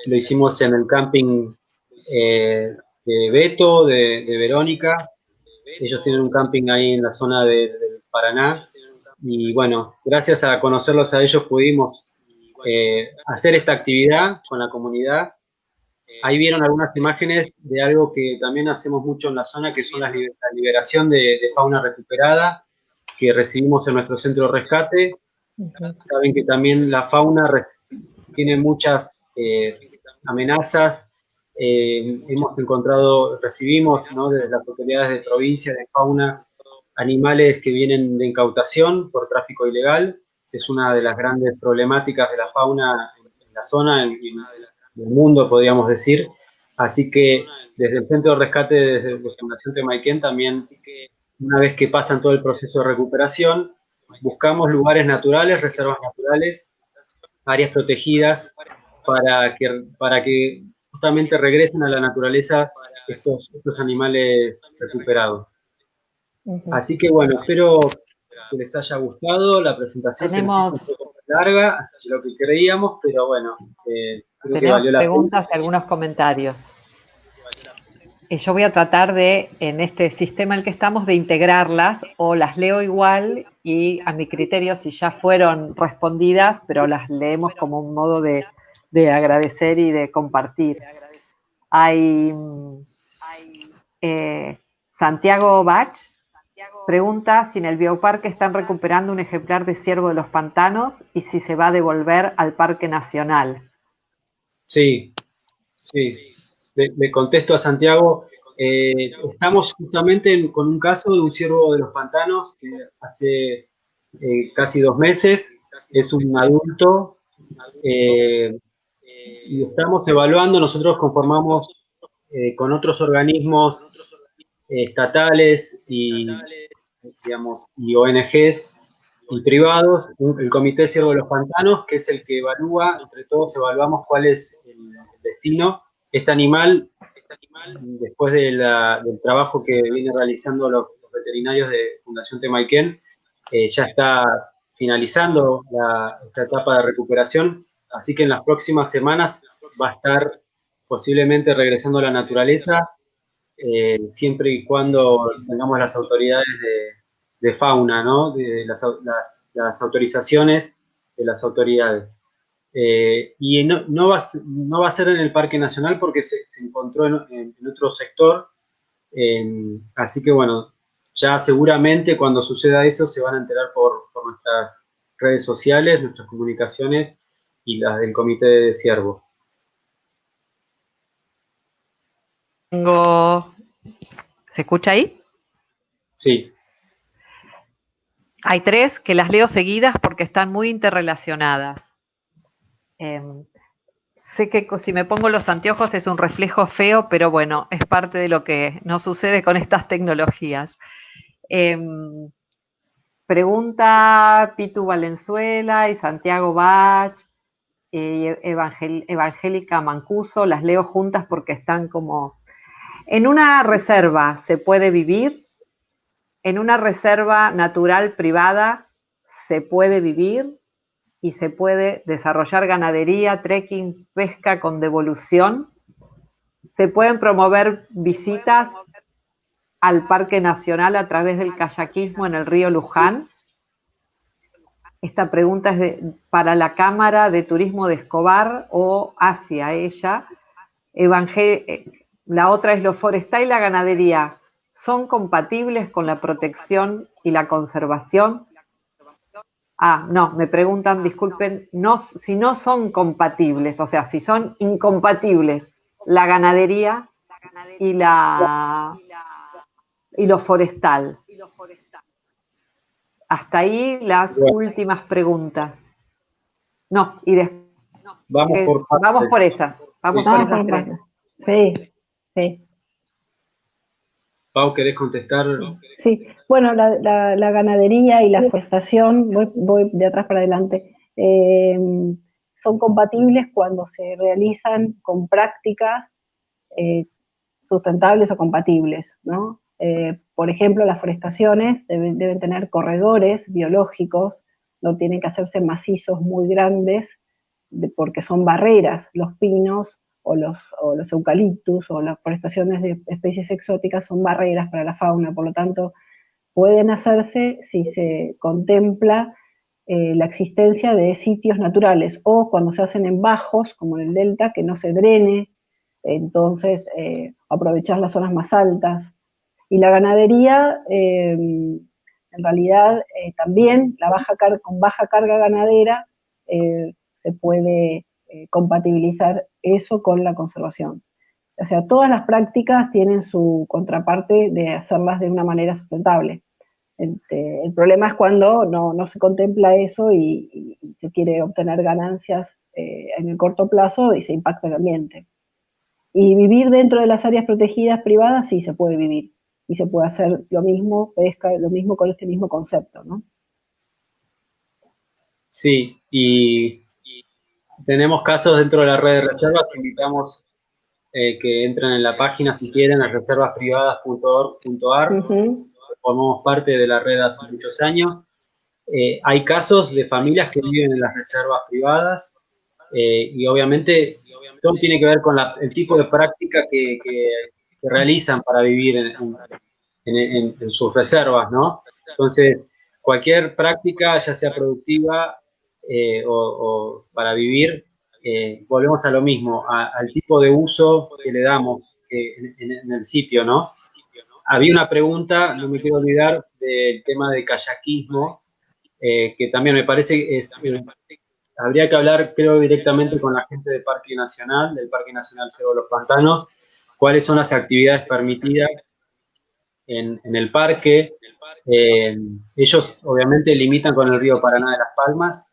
Lo hicimos en el camping eh, de Beto, de, Verónica. Ellos tienen un camping ahí en la zona del Paraná. Y bueno, gracias a conocerlos a ellos pudimos eh, hacer esta actividad con la comunidad. Ahí vieron algunas imágenes de algo que también hacemos mucho en la zona, que son la liberación de, fauna recuperada que recibimos en nuestro centro de rescate. Saben que también la fauna tiene muchas eh, amenazas. Eh, hemos encontrado, recibimos ¿no? desde las autoridades de provincia de fauna animales que vienen de incautación por tráfico ilegal es una de las grandes problemáticas de la fauna en, la zona, en, el mundo, podríamos decir. Así que desde el Centro de Rescate, desde la Fundación Temaiken, también, una vez que pasan todo el proceso de recuperación, buscamos lugares naturales, reservas naturales, áreas protegidas, para que, para que justamente regresen a la naturaleza estos, estos animales recuperados. Así que bueno, espero que les haya gustado. La presentación Tenemos... se un poco larga, de lo que creíamos, pero bueno, eh, la preguntas y algunos comentarios. Eh, yo voy a tratar de, en este sistema en el que estamos, de integrarlas o las leo igual y a mi criterio si ya fueron respondidas, pero las leemos como un modo de, agradecer y de compartir. Hay eh, Santiago Bach Pregunta si en el bioparque están recuperando un ejemplar de ciervo de los pantanos y si se va a devolver al Parque Nacional. Sí, sí. Le, contesto a Santiago. Eh, estamos justamente con un caso de un ciervo de los pantanos que hace eh, casi dos meses es un adulto eh, y estamos evaluando, nosotros conformamos con otros organismos estatales y digamos, y ONGs y privados, el Comité Ciervo de los Pantanos, que es el que evalúa, entre todos evaluamos cuál es el, destino. Este animal, después del trabajo que viene realizando los, veterinarios de Fundación Temaiken, eh, ya está finalizando esta etapa de recuperación, así que en las próximas semanas va a estar posiblemente regresando a la naturaleza eh, siempre y cuando tengamos las autoridades de, fauna, ¿no? De las, autorizaciones de las autoridades. Eh, y no, no, va, no, va, a ser en el Parque Nacional porque se, encontró en, otro sector, así que bueno, ya seguramente cuando suceda eso se van a enterar por, por nuestras redes sociales, nuestras comunicaciones y las del Comité de Ciervo. Tengo... ¿Se escucha ahí? Sí. Hay tres que las leo seguidas porque están muy interrelacionadas. Em, sé que si me pongo los anteojos es un reflejo feo, pero bueno, es parte de lo que nos sucede con estas tecnologías. Em, pregunta Pitu Valenzuela y Santiago Bach, y Evangélica Mancuso, las leo juntas porque están como en una reserva se puede vivir, en una reserva natural privada se puede vivir y se puede desarrollar ganadería, trekking, pesca con devolución. Se pueden promover visitas al Parque Nacional a través del kayakismo en el río Luján. Esta pregunta es para la Cámara de Turismo de Escobar o hacia ella. Evangel la otra es lo forestal y la ganadería. ¿Son compatibles con la protección y la conservación? Ah, no, me preguntan, disculpen, no, si no son compatibles, o sea, si son incompatibles la ganadería y la y lo forestal. Hasta ahí las últimas preguntas. No, y después. Vamos, por, vamos por esas. Vamos por esas tres. Sí. Sí. Pau, ¿querés contestar? Sí, bueno, la, ganadería y la forestación, voy, de atrás para adelante, eh, son compatibles cuando se realizan con prácticas eh, sustentables o compatibles, ¿no? Eh, por ejemplo, las forestaciones deben, tener corredores biológicos, no tienen que hacerse macizos muy grandes porque son barreras. Los pinos o los, los eucaliptus o las forestaciones de especies exóticas son barreras para la fauna, por lo tanto, pueden hacerse si se contempla eh, la existencia de sitios naturales o cuando se hacen en bajos, como en el delta, que no se drene, entonces eh, aprovechar las zonas más altas. Y la ganadería, eh, en realidad, también la baja con baja carga ganadera se puede compatibilizar eso con la conservación. O sea, todas las prácticas tienen su contraparte de hacerlas de una manera sustentable. Este, el problema es cuando no, se contempla eso y, se quiere obtener ganancias eh, en el corto plazo y se impacta el ambiente. Y vivir dentro de las áreas protegidas privadas sí se puede vivir y se puede hacer lo mismo, pesca, lo mismo con este mismo concepto, ¿no? Sí, y tenemos casos dentro de la red de reservas, invitamos eh, que entren en la página si quieren, a reservasprivadas.org.ar formamos parte de la red hace muchos años. Eh, hay casos de familias que viven en las reservas privadas eh, y obviamente todo tiene que ver con el tipo de práctica que, realizan para vivir en, sus reservas, ¿no? Entonces, cualquier práctica, ya sea productiva eh, o, para vivir, volvemos a lo mismo, al tipo de uso que le damos en el sitio, ¿no? había una pregunta, no me quiero olvidar, del tema de kayakismo, eh, que también me parece, es, eh, habría que hablar, creo, directamente con la gente del Parque Nacional, del Parque Nacional Cerro de los Pantanos, cuáles son las actividades permitidas en, el parque. Eh, ellos, obviamente, limitan con el río Paraná de las Palmas,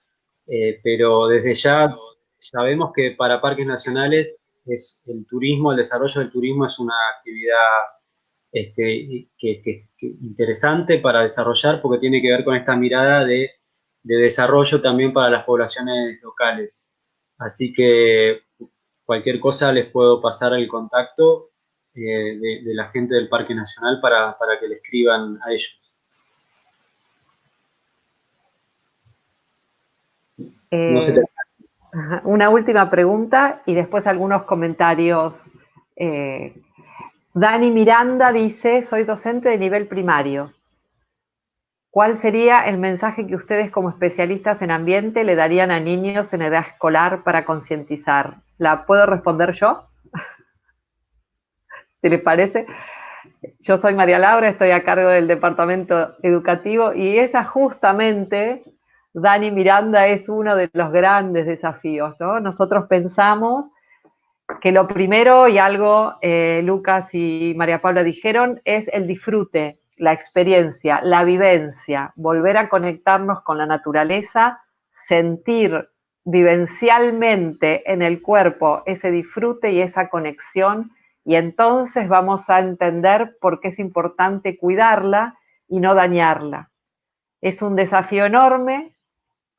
pero desde ya sabemos que para parques nacionales es el turismo, el desarrollo del turismo es una actividad este, que, interesante para desarrollar porque tiene que ver con esta mirada de, desarrollo también para las poblaciones locales. Así que cualquier cosa les puedo pasar el contacto eh, de, la gente del Parque Nacional para, que le escriban a ellos. Eh, una última pregunta y después algunos comentarios eh, Dani Miranda dice, soy docente de nivel primario. ¿Cuál sería el mensaje que ustedes como especialistas en ambiente le darían a niños en edad escolar para concientizar? ¿La puedo responder yo? ¿Te les parece? Yo soy María Laura, estoy a cargo del departamento educativo y esa justamente, Dani Miranda, es uno de los grandes desafíos, ¿no? Nosotros pensamos que lo primero, y algo eh, Lucas y María Paula dijeron, es el disfrute, la experiencia, la vivencia, volver a conectarnos con la naturaleza, sentir vivencialmente en el cuerpo ese disfrute y esa conexión, y entonces vamos a entender por qué es importante cuidarla y no dañarla. Es un desafío enorme,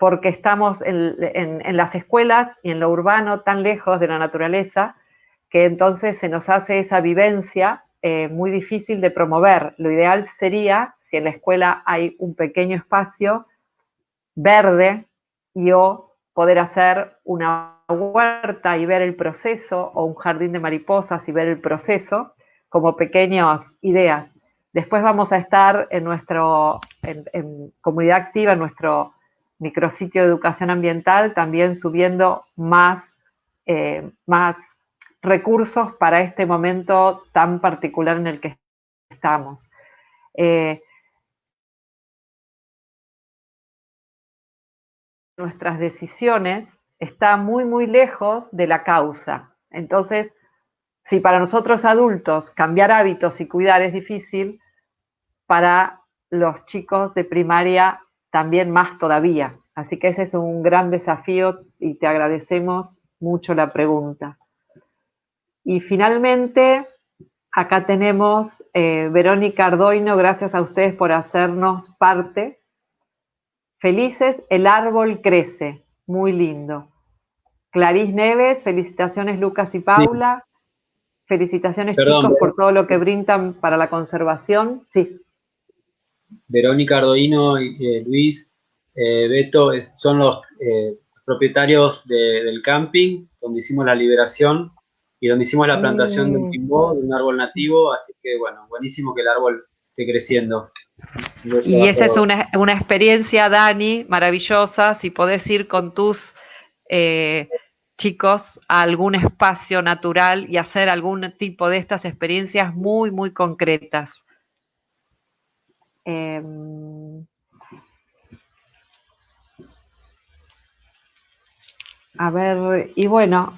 porque estamos en, las escuelas y en lo urbano tan lejos de la naturaleza, que entonces se nos hace esa vivencia eh, muy difícil de promover. Lo ideal sería, si en la escuela hay un pequeño espacio verde y o poder hacer una huerta y ver el proceso, o un jardín de mariposas y ver el proceso, como pequeñas ideas. Después vamos a estar en nuestro, en comunidad activa, en nuestro micrositio de educación ambiental, también subiendo más, eh, más recursos para este momento tan particular en el que estamos. Eh, nuestras decisiones está muy, muy lejos de la causa. Entonces, si para nosotros adultos cambiar hábitos y cuidar es difícil, para los chicos de primaria también más todavía. Así que ese es un gran desafío y te agradecemos mucho la pregunta. Y finalmente, acá tenemos eh, Verónica Ardoino, gracias a ustedes por hacernos parte. Felices, el árbol crece, muy lindo. Clarice Neves, felicitaciones Lucas y Paula. Felicitaciones chicos por todo lo que brindan para la conservación. Sí. Verónica Ardoino y eh, Luis, eh, Beto, son los eh, propietarios del camping donde hicimos la liberación y donde hicimos la plantación de un timbó, de un árbol nativo, así que bueno, buenísimo que el árbol esté creciendo. Y esa es una, experiencia, Dani, maravillosa, si podés ir con tus chicos a algún espacio natural y hacer algún tipo de estas experiencias muy, muy concretas. Em, a ver, y bueno,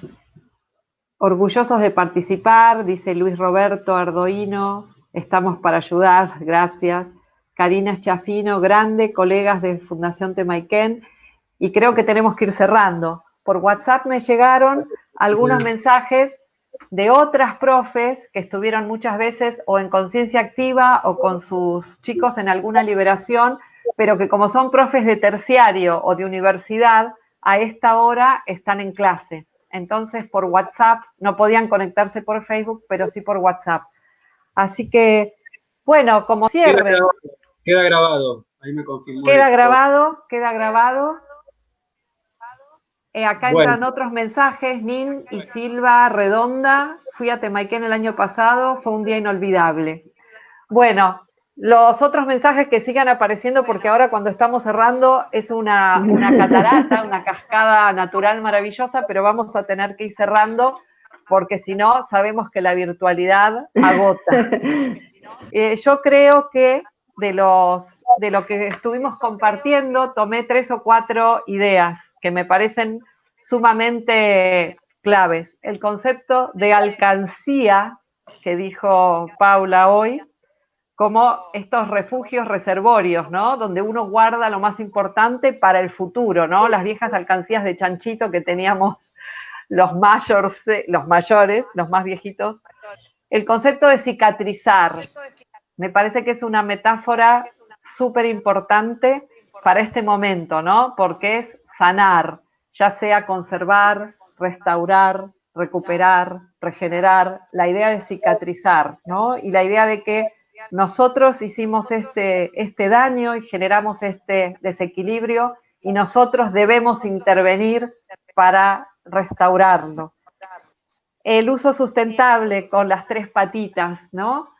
orgullosos de participar, dice Luis Roberto Ardoino, estamos para ayudar, gracias. Karina Chafino, grande, colegas de Fundación Temaiken, y creo que tenemos que ir cerrando por WhatsApp me llegaron algunos mensajes de otras profes que estuvieron muchas veces o en conciencia activa o con sus chicos en alguna liberación, pero que como son profes de terciario o de universidad, a esta hora están en clase. Entonces, por WhatsApp, no podían conectarse por Facebook, pero sí por WhatsApp. Así que, bueno, como cierre. Queda grabado, ahí me confirmó. Queda grabado, queda grabado. Eh, acá entran otros mensajes, Nin y Silva Redonda. Fui a Temaiken el año pasado, fue un día inolvidable. Bueno, los otros mensajes que sigan apareciendo, porque ahora cuando estamos cerrando es una, una catarata, una cascada natural maravillosa, pero vamos a tener que ir cerrando, porque si no, sabemos que la virtualidad agota. Eh, yo creo que de, los, de lo que estuvimos compartiendo, tomé tres o cuatro ideas que me parecen sumamente claves. El concepto de alcancía que dijo Paula hoy, como estos refugios reservorios, ¿no? Donde uno guarda lo más importante para el futuro, ¿no? Las viejas alcancías de chanchito que teníamos los, mayores, los mayores, los más viejitos. El concepto de cicatrizar, me parece que es una metáfora súper importante para este momento, ¿no? Porque es sanar, ya sea conservar, restaurar, recuperar, regenerar, la idea de cicatrizar, ¿no? Y la idea de que nosotros hicimos este, este daño y generamos este desequilibrio y nosotros debemos intervenir para restaurarlo. El uso sustentable con las tres patitas, ¿no?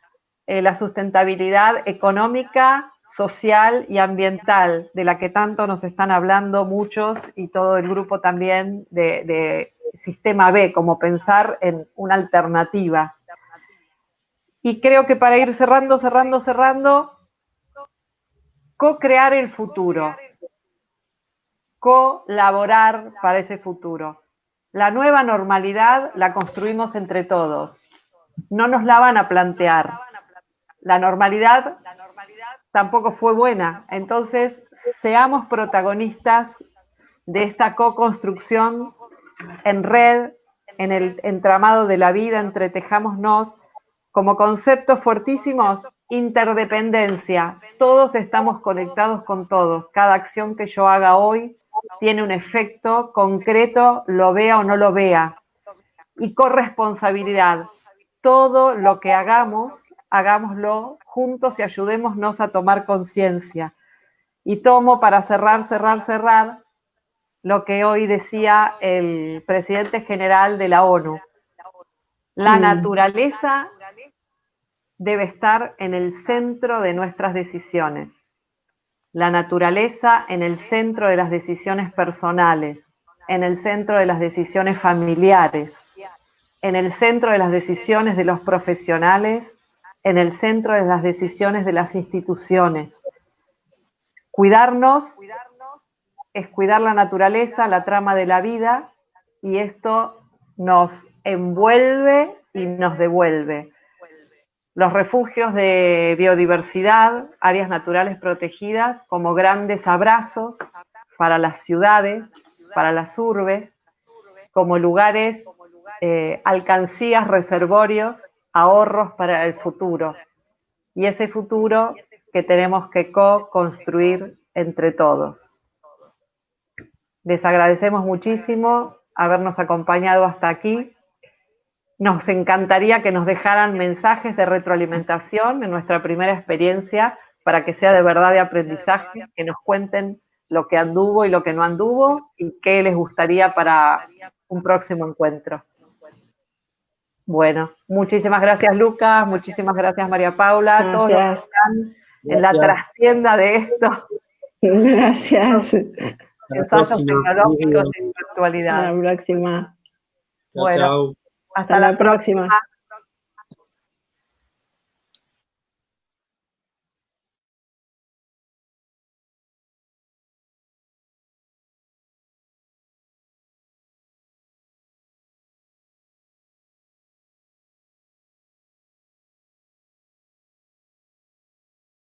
Eh, la sustentabilidad económica, social y ambiental, de la que tanto nos están hablando muchos y todo el grupo también de, Sistema B, como pensar en una alternativa. Y creo que para ir cerrando, cerrando, cerrando, co-crear el futuro, colaborar para ese futuro. La nueva normalidad la construimos entre todos. No nos la van a plantear la normalidad tampoco fue buena. Entonces, seamos protagonistas de esta co-construcción en red, en el entramado de la vida, entretejámonos como conceptos fuertísimos, interdependencia. Todos estamos conectados con todos. Cada acción que yo haga hoy tiene un efecto concreto, lo vea o no lo vea. Y corresponsabilidad. Todo lo que hagamos hagámoslo juntos y ayudémonos a tomar conciencia. Y tomo para cerrar, cerrar, cerrar lo que hoy decía el presidente general de la ONU. La mm. naturaleza debe estar en el centro de nuestras decisiones. La naturaleza en el centro de las decisiones personales, en el centro de las decisiones familiares, en el centro de las decisiones de los profesionales en el centro de las decisiones de las instituciones. Cuidarnos es cuidar la naturaleza, la trama de la vida, y esto nos envuelve y nos devuelve. Los refugios de biodiversidad, áreas naturales protegidas, como grandes abrazos para las ciudades, para las urbes, como lugares, eh, alcancías, reservorios ahorros para el futuro. Y ese futuro que tenemos que co-construir entre todos. Les agradecemos muchísimo habernos acompañado hasta aquí. nos encantaría que nos dejaran mensajes de retroalimentación en nuestra primera experiencia para que sea de verdad de aprendizaje, que nos cuenten lo que anduvo y lo que no anduvo y qué les gustaría para un próximo encuentro. Bueno, muchísimas gracias Lucas, muchísimas gracias María Paula, todos los que están en la trastienda de esto. Gracias. Ensayos tecnológicos de virtualidad. Hasta la próxima. bueno, chao. hasta, Hasta la la próxima. próxima.